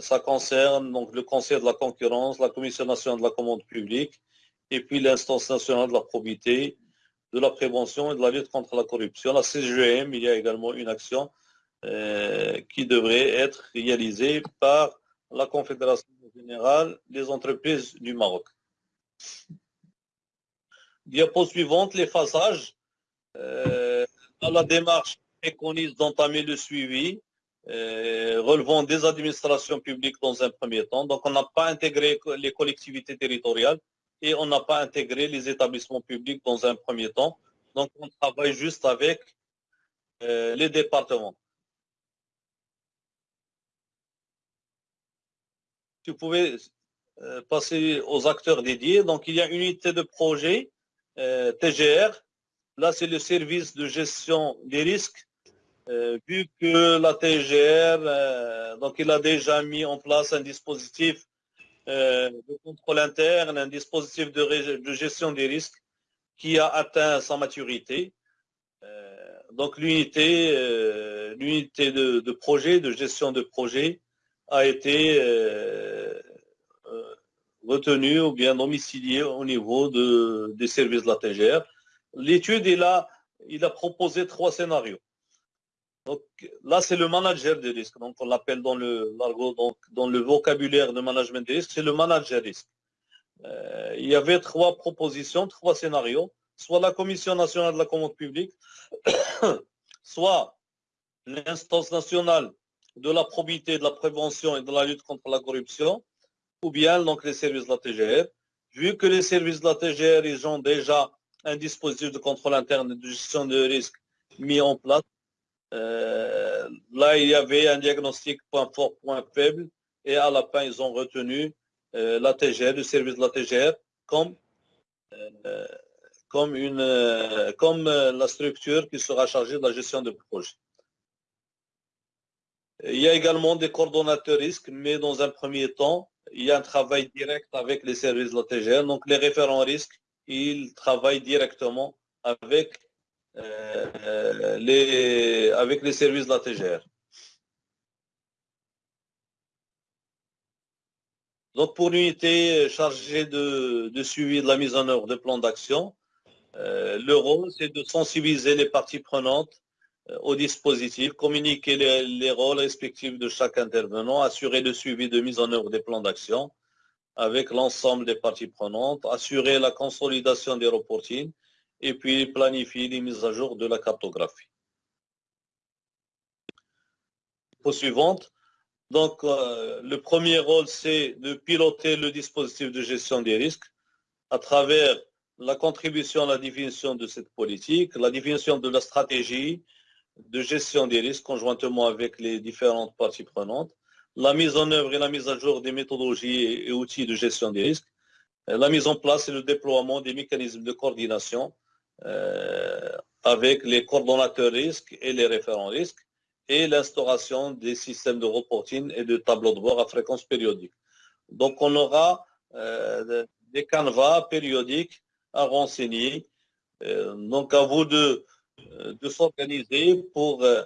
ça concerne donc le Conseil de la concurrence, la Commission nationale de la commande publique, et puis l'instance nationale de la probité, de la prévention et de la lutte contre la corruption. La CGM, il y a également une action qui devrait être réalisée par la Confédération générale des entreprises du Maroc. Diapo suivante, les phasages. Euh, dans la démarche préconise d'entamer le suivi euh, relevant des administrations publiques dans un premier temps. Donc, on n'a pas intégré les collectivités territoriales et on n'a pas intégré les établissements publics dans un premier temps. Donc, on travaille juste avec euh, les départements. Vous pouvez euh, passer aux acteurs dédiés. Donc, il y a une unité de projet euh, TGR. Là, c'est le service de gestion des risques. Euh, vu que la TGR, donc il a déjà mis en place un dispositif de contrôle interne, un dispositif de, gestion des risques qui a atteint sa maturité. donc l'unité de, projet, de gestion de projet, a été retenu ou bien domicilié au niveau de, des services de la TGR. L'étude, il a, il a proposé trois scénarios. Donc là, c'est le manager des risques. Donc on l'appelle dans le donc dans le vocabulaire de management des risques, c'est le manager risque. Euh, il y avait trois propositions, trois scénarios. Soit la Commission nationale de la commande publique, soit l'instance nationale de la probité, de la prévention et de la lutte contre la corruption, ou bien donc les services de la TGR. Vu que les services de la TGR, ils ont déjà un dispositif de contrôle interne et de gestion de risque mis en place, euh, là, il y avait un diagnostic point fort, point faible, et à la fin, ils ont retenu euh, la TGR, le service de la TGR, comme, euh, comme, la structure qui sera chargée de la gestion de projet. Il y a également des coordonnateurs risques, mais dans un premier temps, il y a un travail direct avec les services de la TGR. Donc, les référents risques, ils travaillent directement avec, euh, les, avec les services de la TGR. Donc, pour l'unité chargée de, suivi de la mise en œuvre de plans d'action, euh, le rôle, c'est de sensibiliser les parties prenantes au dispositif, communiquer les, rôles respectifs de chaque intervenant, assurer le suivi de mise en œuvre des plans d'action avec l'ensemble des parties prenantes, assurer la consolidation des reportings et puis planifier les mises à jour de la cartographie. Au suivante. Donc, euh, le premier rôle, c'est de piloter le dispositif de gestion des risques à travers la contribution à la définition de cette politique, la définition de la stratégie, de gestion des risques conjointement avec les différentes parties prenantes, la mise en œuvre et la mise à jour des méthodologies et outils de gestion des risques, euh, la mise en place et le déploiement des mécanismes de coordination euh, avec les coordonnateurs risques et les référents risques, et l'instauration des systèmes de reporting et de tableaux de bord à fréquence périodique. Donc on aura euh, des canevas périodiques à renseigner. donc à vous de de s'organiser pour euh,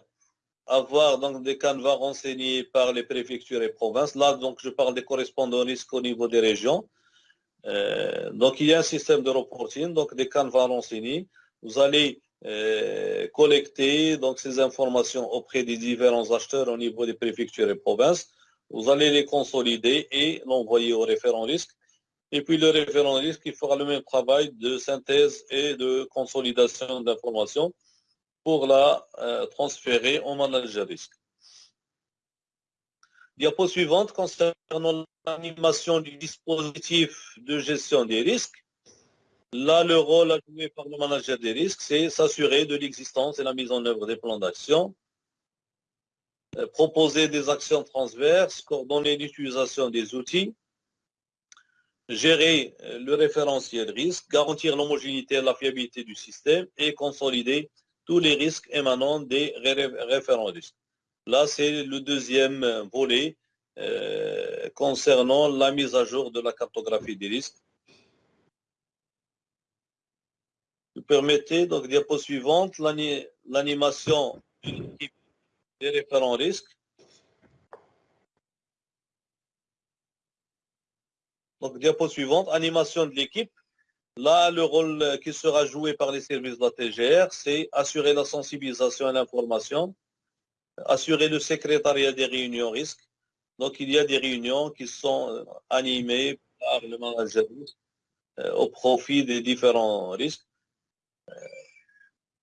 avoir donc des canevas renseignés par les préfectures et provinces. Là, donc, je parle des correspondants risques au niveau des régions. Euh, donc, il y a un système de reporting, donc des canevas renseignés. Vous allez collecter donc ces informations auprès des différents acheteurs au niveau des préfectures et provinces. Vous allez les consolider et l'envoyer au référent risque. Et puis le référent risque, fera le même travail de synthèse et de consolidation d'informations pour la euh, transférer au manager risque. Diapo suivante concernant l'animation du dispositif de gestion des risques. Là, le rôle à jouer par le manager des risques, c'est s'assurer de l'existence et la mise en œuvre des plans d'action, euh, proposer des actions transverses, coordonner l'utilisation des outils, gérer euh, le référentiel risque, garantir l'homogénéité et la fiabilité du système et consolider tous les risques émanant des référents risques. Là, c'est le deuxième volet euh, concernant la mise à jour de la cartographie des risques. permettez, donc diapo suivante, l'animation des référents risques. Donc, diapo suivante, animation de l'équipe. Là, le rôle qui sera joué par les services de la TGR, c'est assurer la sensibilisation à l'information, assurer le secrétariat des réunions risques. Donc, il y a des réunions qui sont euh, animées par le manager euh, au profit des différents risques. Euh,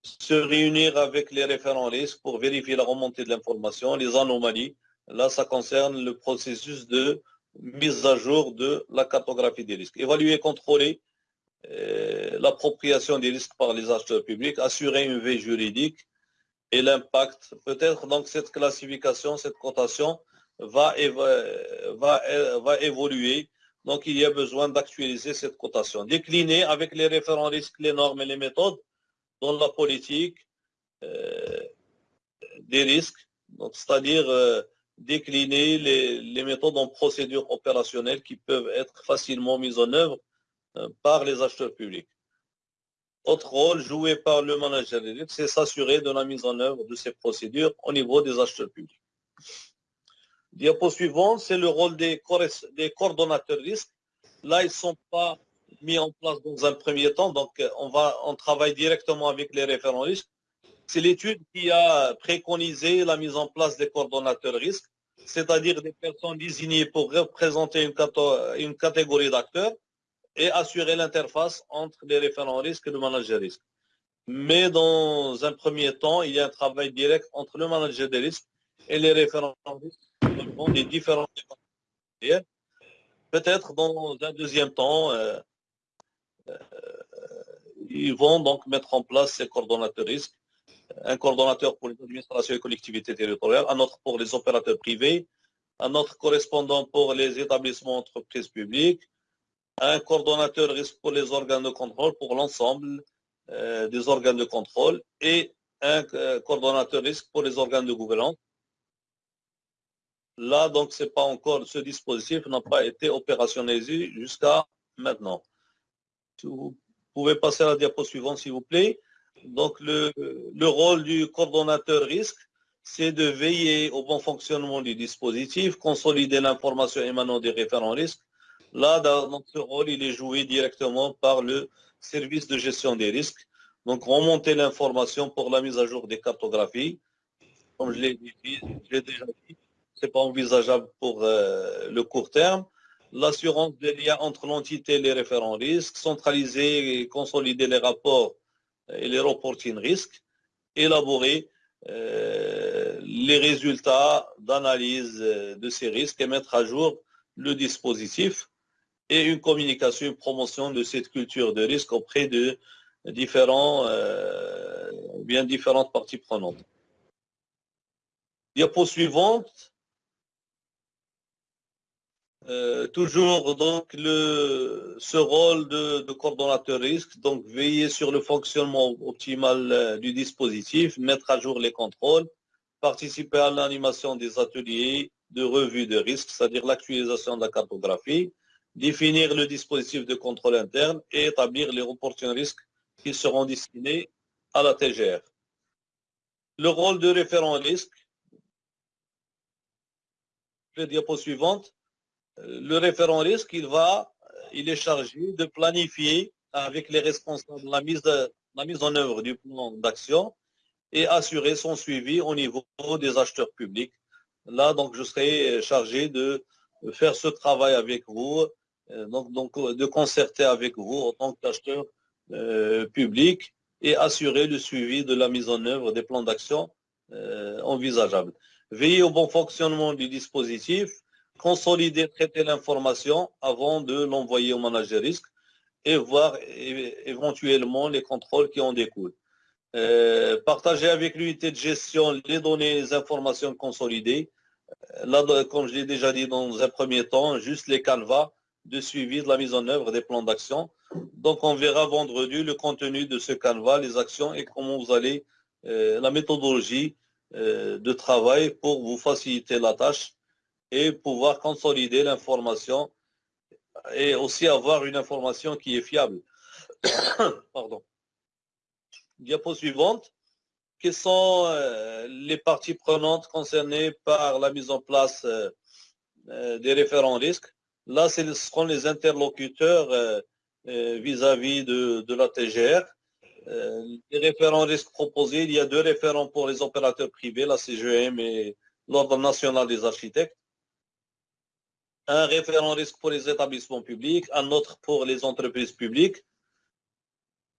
se réunir avec les référents risques pour vérifier la remontée de l'information, les anomalies. Là, ça concerne le processus de mise à jour de la cartographie des risques. Évaluer contrôler l'appropriation des risques par les acheteurs publics, assurer une veille juridique et l'impact. Peut-être donc cette classification, cette cotation va, va, évoluer. Donc il y a besoin d'actualiser cette cotation. Décliner avec les référents risques, les normes et les méthodes dans la politique euh, des risques. C'est-à-dire euh, décliner les, les, méthodes en procédures opérationnelles qui peuvent être facilement mises en œuvre euh, par les acheteurs publics. Autre rôle joué par le manager risques, c'est s'assurer de la mise en œuvre de ces procédures au niveau des acheteurs publics. Diapo suivant, c'est le rôle des, coordonnateurs risques. Là, ils ne sont pas mis en place dans un premier temps, donc on, va, on travaille directement avec les référents risques. C'est l'étude qui a préconisé la mise en place des coordonnateurs risques, c'est-à-dire des personnes désignées pour représenter une catégorie d'acteurs et assurer l'interface entre les référents risques et le manager risque. Mais dans un premier temps, il y a un travail direct entre le manager des risques et les référents risques des différents Peut-être dans un deuxième temps, euh, euh, ils vont donc mettre en place ces coordonnateurs risques. Un coordonnateur pour les administrations et collectivités territoriales, un autre pour les opérateurs privés, un autre correspondant pour les établissements entreprises publiques, un coordonnateur risque pour les organes de contrôle, pour l'ensemble euh, des organes de contrôle, et un coordonnateur risque pour les organes de gouvernance. Là, donc, c'est pas encore, ce dispositif n'a pas été opérationnalisé jusqu'à maintenant. Vous pouvez passer à la diapo suivante, s'il vous plaît. Donc, le, le rôle du coordonnateur risque, c'est de veiller au bon fonctionnement du dispositif, consolider l'information émanant des référents risques. Là, dans ce rôle, il est joué directement par le service de gestion des risques. Donc, remonter l'information pour la mise à jour des cartographies. Comme je l'ai déjà dit, n'est pas envisageable pour euh, le court terme. L'assurance des liens entre l'entité et les référents risques, centraliser et consolider les rapports et les reporting risques, élaborer euh, les résultats d'analyse euh, de ces risques et mettre à jour le dispositif et une communication, une promotion de cette culture de risque auprès de différents, bien différentes parties prenantes. Diapo suivante. Euh, toujours donc le, ce rôle de, de, coordonnateur risque, donc veiller sur le fonctionnement optimal euh, du dispositif, mettre à jour les contrôles, participer à l'animation des ateliers de revue de risque, c'est-à-dire l'actualisation de la cartographie, définir le dispositif de contrôle interne et établir les reporting risques qui seront destinés à la TGR. Le rôle de référent risque, la diapo suivante, le référent risque, il va, il est chargé de planifier avec les responsables la mise, en œuvre du plan d'action et assurer son suivi au niveau des acheteurs publics. Là, donc, je serai chargé de faire ce travail avec vous, euh, donc, donc de concerter avec vous en tant qu'acheteur euh, public et assurer le suivi de la mise en œuvre des plans d'action euh, envisageables. Veiller au bon fonctionnement du dispositif, consolider, traiter l'information avant de l'envoyer au manager risque et voir éventuellement les contrôles qui en découlent. Euh, partager avec l'unité de gestion les données, les informations consolidées. Euh, là, comme je l'ai déjà dit dans un premier temps, juste les canevas de suivi de la mise en œuvre des plans d'action. Donc, on verra vendredi le contenu de ce canevas, les actions et comment vous allez, euh, la méthodologie de travail pour vous faciliter la tâche et pouvoir consolider l'information et aussi avoir une information qui est fiable. Pardon. Diapo suivante. Quelles sont les parties prenantes concernées par la mise en place des référents risques? Là, ce seront les interlocuteurs vis-à-vis de, de, la TGR. les référents risques proposés, il y a deux référents pour les opérateurs privés, la CGM et l'Ordre national des architectes un référent risque pour les établissements publics, un autre pour les entreprises publiques.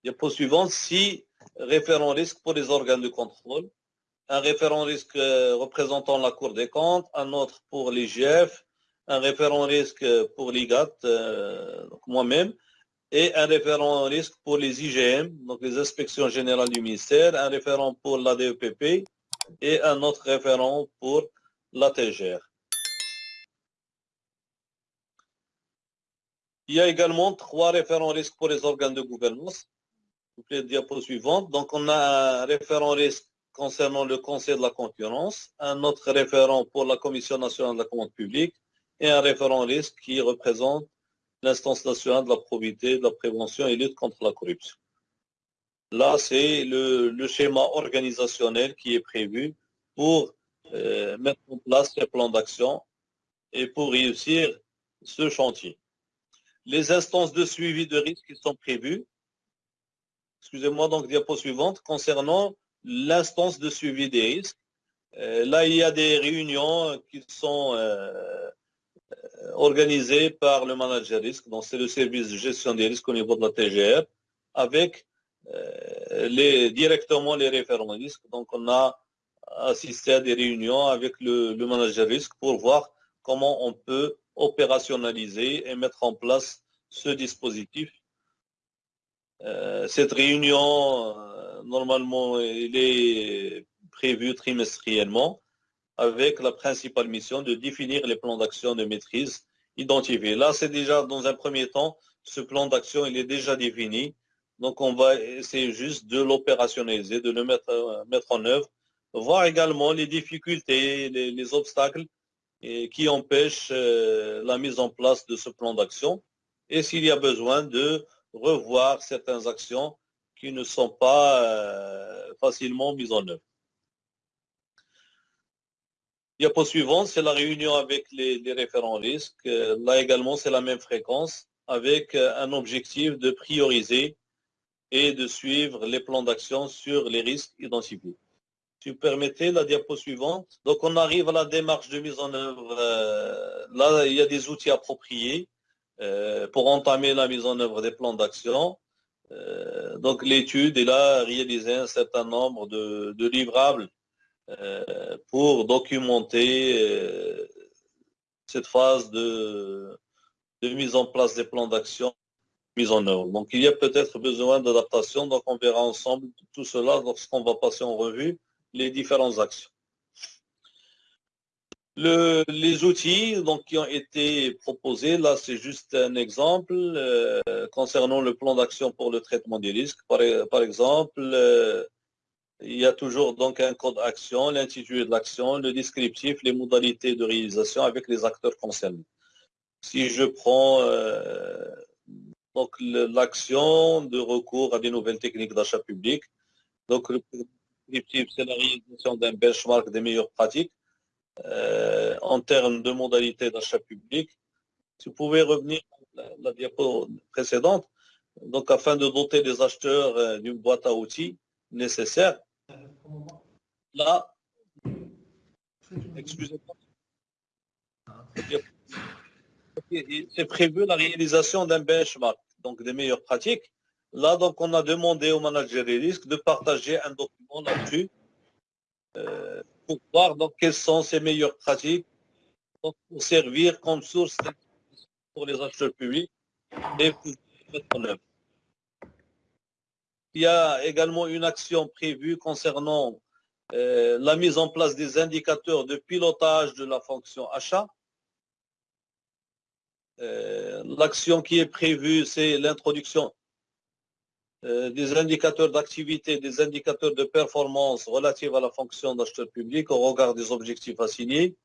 Diapo suivante, six référents risque pour les organes de contrôle, un référent risque euh, représentant la Cour des comptes, un autre pour l'IGF, un référent risque pour l'IGAT, euh, moi-même, et un référent risque pour les IGM, donc les inspections générales du ministère, un référent pour la DEPP et un autre référent pour la TGR. Il y a également trois référents risques pour les organes de gouvernance. Les diapo suivante. Donc, on a un référent risque concernant le Conseil de la concurrence, un autre référent pour la Commission nationale de la commande publique et un référent risque qui représente l'instance nationale de la probité, de la prévention et lutte contre la corruption. Là, c'est le, schéma organisationnel qui est prévu pour euh, mettre en place ces plans d'action et pour réussir ce chantier les instances de suivi de risque qui sont prévues. Excusez-moi, donc diapo suivante, concernant l'instance de suivi des risques. Euh, là, il y a des réunions qui sont euh, organisées par le manager risque, donc c'est le service de gestion des risques au niveau de la TGR, avec euh, directement les référents risques. Donc, on a assisté à des réunions avec le, manager risque pour voir comment on peut opérationnaliser et mettre en place ce dispositif. Euh, cette réunion, euh, normalement, il est prévue trimestriellement avec la principale mission de définir les plans d'action de maîtrise identifiés. Là, c'est déjà dans un premier temps, ce plan d'action, il est déjà défini. Donc, on va essayer juste de l'opérationnaliser, de le mettre, euh, en œuvre, voir également les difficultés, les obstacles qui empêche euh, la mise en place de ce plan d'action et s'il y a besoin de revoir certaines actions qui ne sont pas euh, facilement mises en œuvre. Diapo suivante, c'est la réunion avec les, référents risques. Là également, c'est la même fréquence avec un objectif de prioriser et de suivre les plans d'action sur les risques identifiés tu permettais la diapo suivante. Donc on arrive à la démarche de mise en œuvre. Euh, là, il y a des outils appropriés euh, pour entamer la mise en œuvre des plans d'action. Euh, donc l'étude est là réaliser un certain nombre de, livrables pour documenter cette phase de, mise en place des plans d'action mise en œuvre. Donc il y a peut-être besoin d'adaptation, donc on verra ensemble tout cela lorsqu'on va passer en revue les différentes actions. les outils donc, qui ont été proposés, là c'est juste un exemple euh, concernant le plan d'action pour le traitement des risques. Par, exemple, euh, il y a toujours donc un code action, l'intitulé de l'action, le descriptif, les modalités de réalisation avec les acteurs concernés. Si je prends euh, l'action de recours à des nouvelles techniques d'achat public, donc c'est la réalisation d'un benchmark des meilleures pratiques euh, en termes de modalités d'achat public. Si vous pouvez revenir à la, diapo précédente, donc afin de doter les acheteurs euh, d'une boîte à outils nécessaire. Là, excusez-moi. C'est prévu la réalisation d'un benchmark, donc des meilleures pratiques. Là, donc, on a demandé au manager des risques de partager un document là-dessus euh, pour voir donc, quelles sont ses meilleures pratiques pour servir comme source pour les acheteurs publics et pour mettre en œuvre. Il y a également une action prévue concernant euh, la mise en place des indicateurs de pilotage de la fonction achat. Euh, l'action qui est prévue, c'est l'introduction euh, des indicateurs d'activité, des indicateurs de performance relatifs à la fonction d'acheteur public au regard des objectifs assignés. Euh,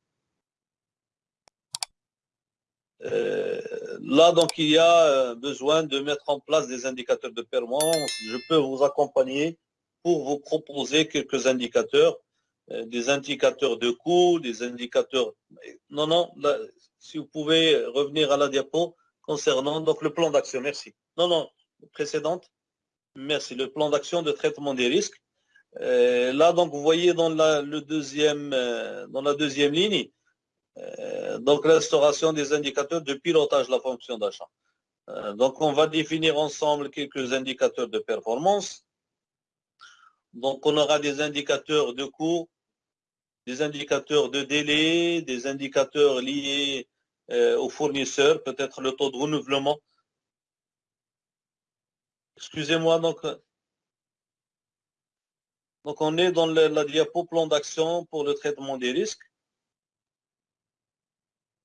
là, donc, il y a euh, besoin de mettre en place des indicateurs de performance. Je peux vous accompagner pour vous proposer quelques indicateurs, euh, des indicateurs de coût, des indicateurs... Non, non, si vous pouvez revenir à la diapo concernant donc le plan d'action. Merci. Non, non, précédente. Merci. Le plan d'action de traitement des risques. Euh, là, donc, vous voyez euh, dans la deuxième ligne, donc l'instauration des indicateurs de pilotage de la fonction d'achat. donc, on va définir ensemble quelques indicateurs de performance. Donc, on aura des indicateurs de coût, des indicateurs de délai, des indicateurs liés euh, aux fournisseurs, peut-être le taux de renouvellement. Excusez-moi, donc, donc on est dans la diapo plan d'action pour le traitement des risques.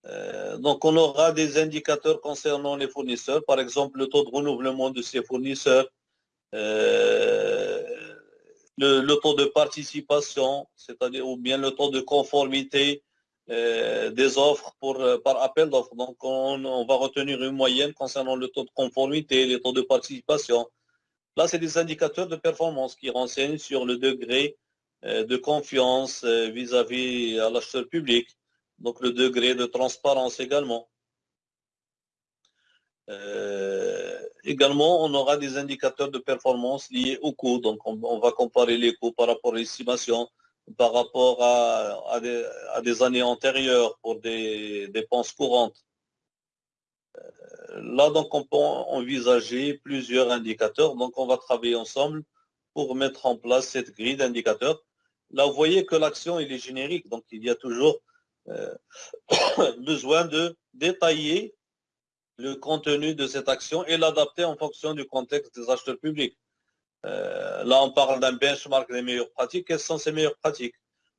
Euh, donc on aura des indicateurs concernant les fournisseurs, par exemple le taux de renouvellement de ces fournisseurs, euh, le, taux de participation, c'est-à-dire ou bien le taux de conformité euh, des offres par appel d'offres. Donc, on, va retenir une moyenne concernant le taux de conformité, les taux de participation. Là, c'est des indicateurs de performance qui renseignent sur le degré de confiance vis-à-vis -vis à l'acheteur public, donc le degré de transparence également. Euh, également, on aura des indicateurs de performance liés aux coûts. Donc, on, va comparer les coûts par rapport à l'estimation, par rapport à, des, années antérieures pour des dépenses courantes. Euh, là, donc, on peut envisager plusieurs indicateurs. Donc, on va travailler ensemble pour mettre en place cette grille d'indicateurs. Là, vous voyez que l'action, est générique. Donc, il y a toujours besoin de détailler le contenu de cette action et l'adapter en fonction du contexte des acheteurs publics. Euh, là, on parle d'un benchmark des meilleures pratiques. Quelles sont ces meilleures pratiques?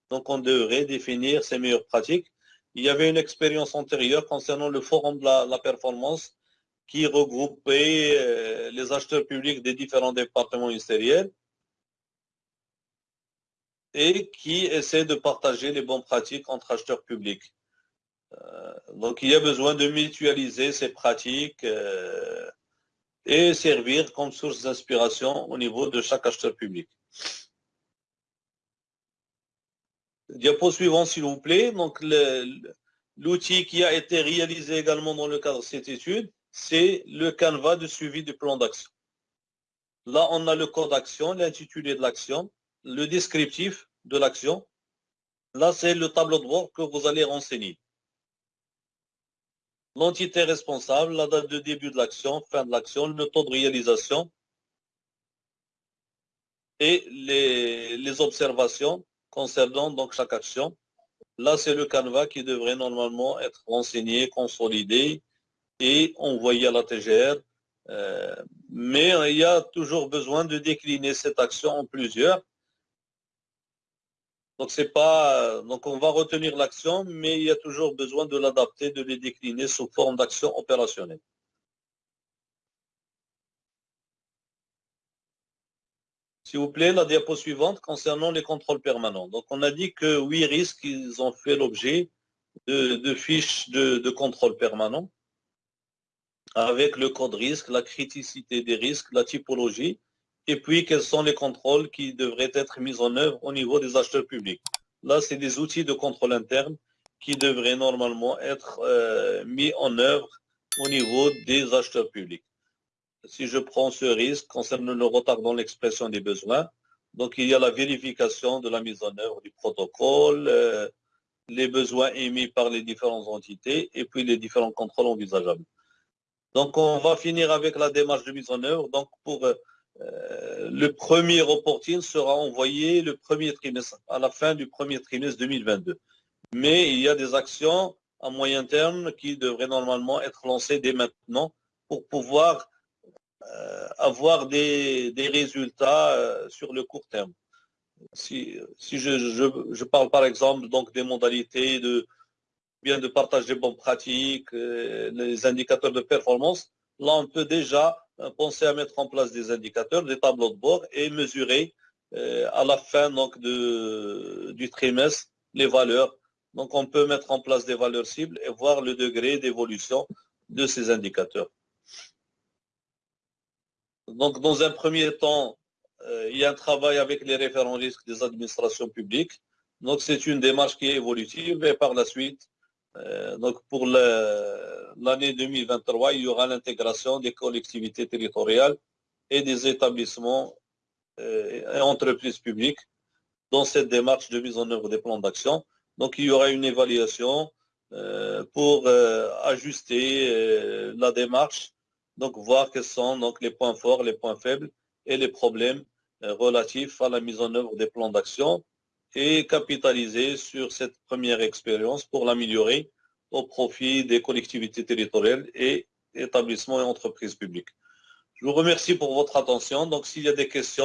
Donc, on devrait définir ces meilleures pratiques. Il y avait une expérience antérieure concernant le forum de la, performance qui regroupait euh, les acheteurs publics des différents départements ministériels et qui essaie de partager les bonnes pratiques entre acheteurs publics. Euh, donc il y a besoin de mutualiser ces pratiques euh, et servir comme source d'inspiration au niveau de chaque acheteur public. Diapo suivant, s'il vous plaît. Donc, l'outil qui a été réalisé également dans le cadre de cette étude, c'est le canevas de suivi du plan d'action. Là, on a le code d'action, l'intitulé de l'action, le descriptif de l'action. Là, c'est le tableau de bord que vous allez renseigner l'entité responsable, la date de début de l'action, fin de l'action, le taux de réalisation et les, observations concernant donc chaque action. Là, c'est le canevas qui devrait normalement être renseigné, consolidé et envoyé à la TGR. Euh, mais il y a toujours besoin de décliner cette action en plusieurs donc c'est pas donc on va retenir l'action, mais il y a toujours besoin de l'adapter, de les décliner sous forme d'action opérationnelle. S'il vous plaît, la diapo suivante concernant les contrôles permanents. Donc on a dit que huit risques, ils ont fait l'objet de, fiches de, de contrôle permanent avec le code risque, la criticité des risques, la typologie, et puis quels sont les contrôles qui devraient être mis en œuvre au niveau des acheteurs publics? Là, c'est des outils de contrôle interne qui devraient normalement être euh, mis en œuvre au niveau des acheteurs publics. Si je prends ce risque concernant le retard dans l'expression des besoins, donc il y a la vérification de la mise en œuvre du protocole, euh, les besoins émis par les différentes entités et puis les différents contrôles envisageables. Donc on va finir avec la démarche de mise en œuvre. Donc pour euh, euh, le premier reporting sera envoyé le premier trimestre, à la fin du premier trimestre 2022. Mais il y a des actions à moyen terme qui devraient normalement être lancées dès maintenant pour pouvoir euh, avoir des, résultats euh, sur le court terme. Si, je, je, parle par exemple donc des modalités de bien de partage des bonnes pratiques, les indicateurs de performance, là on peut déjà penser à mettre en place des indicateurs, des tableaux de bord et mesurer euh, à la fin donc, de, du trimestre les valeurs. Donc on peut mettre en place des valeurs cibles et voir le degré d'évolution de ces indicateurs. Donc dans un premier temps, il y a un travail avec les référents risques des administrations publiques. Donc, c'est une démarche qui est évolutive et par la suite, donc pour l'année 2023, il y aura l'intégration des collectivités territoriales et des établissements et entreprises publiques dans cette démarche de mise en œuvre des plans d'action. Donc, il y aura une évaluation pour ajuster la démarche, donc voir quels sont donc, les points forts, les points faibles et les problèmes relatifs à la mise en œuvre des plans d'action et capitaliser sur cette première expérience pour l'améliorer au profit des collectivités territoriales et établissements et entreprises publiques. Je vous remercie pour votre attention. Donc, s'il y a des questions,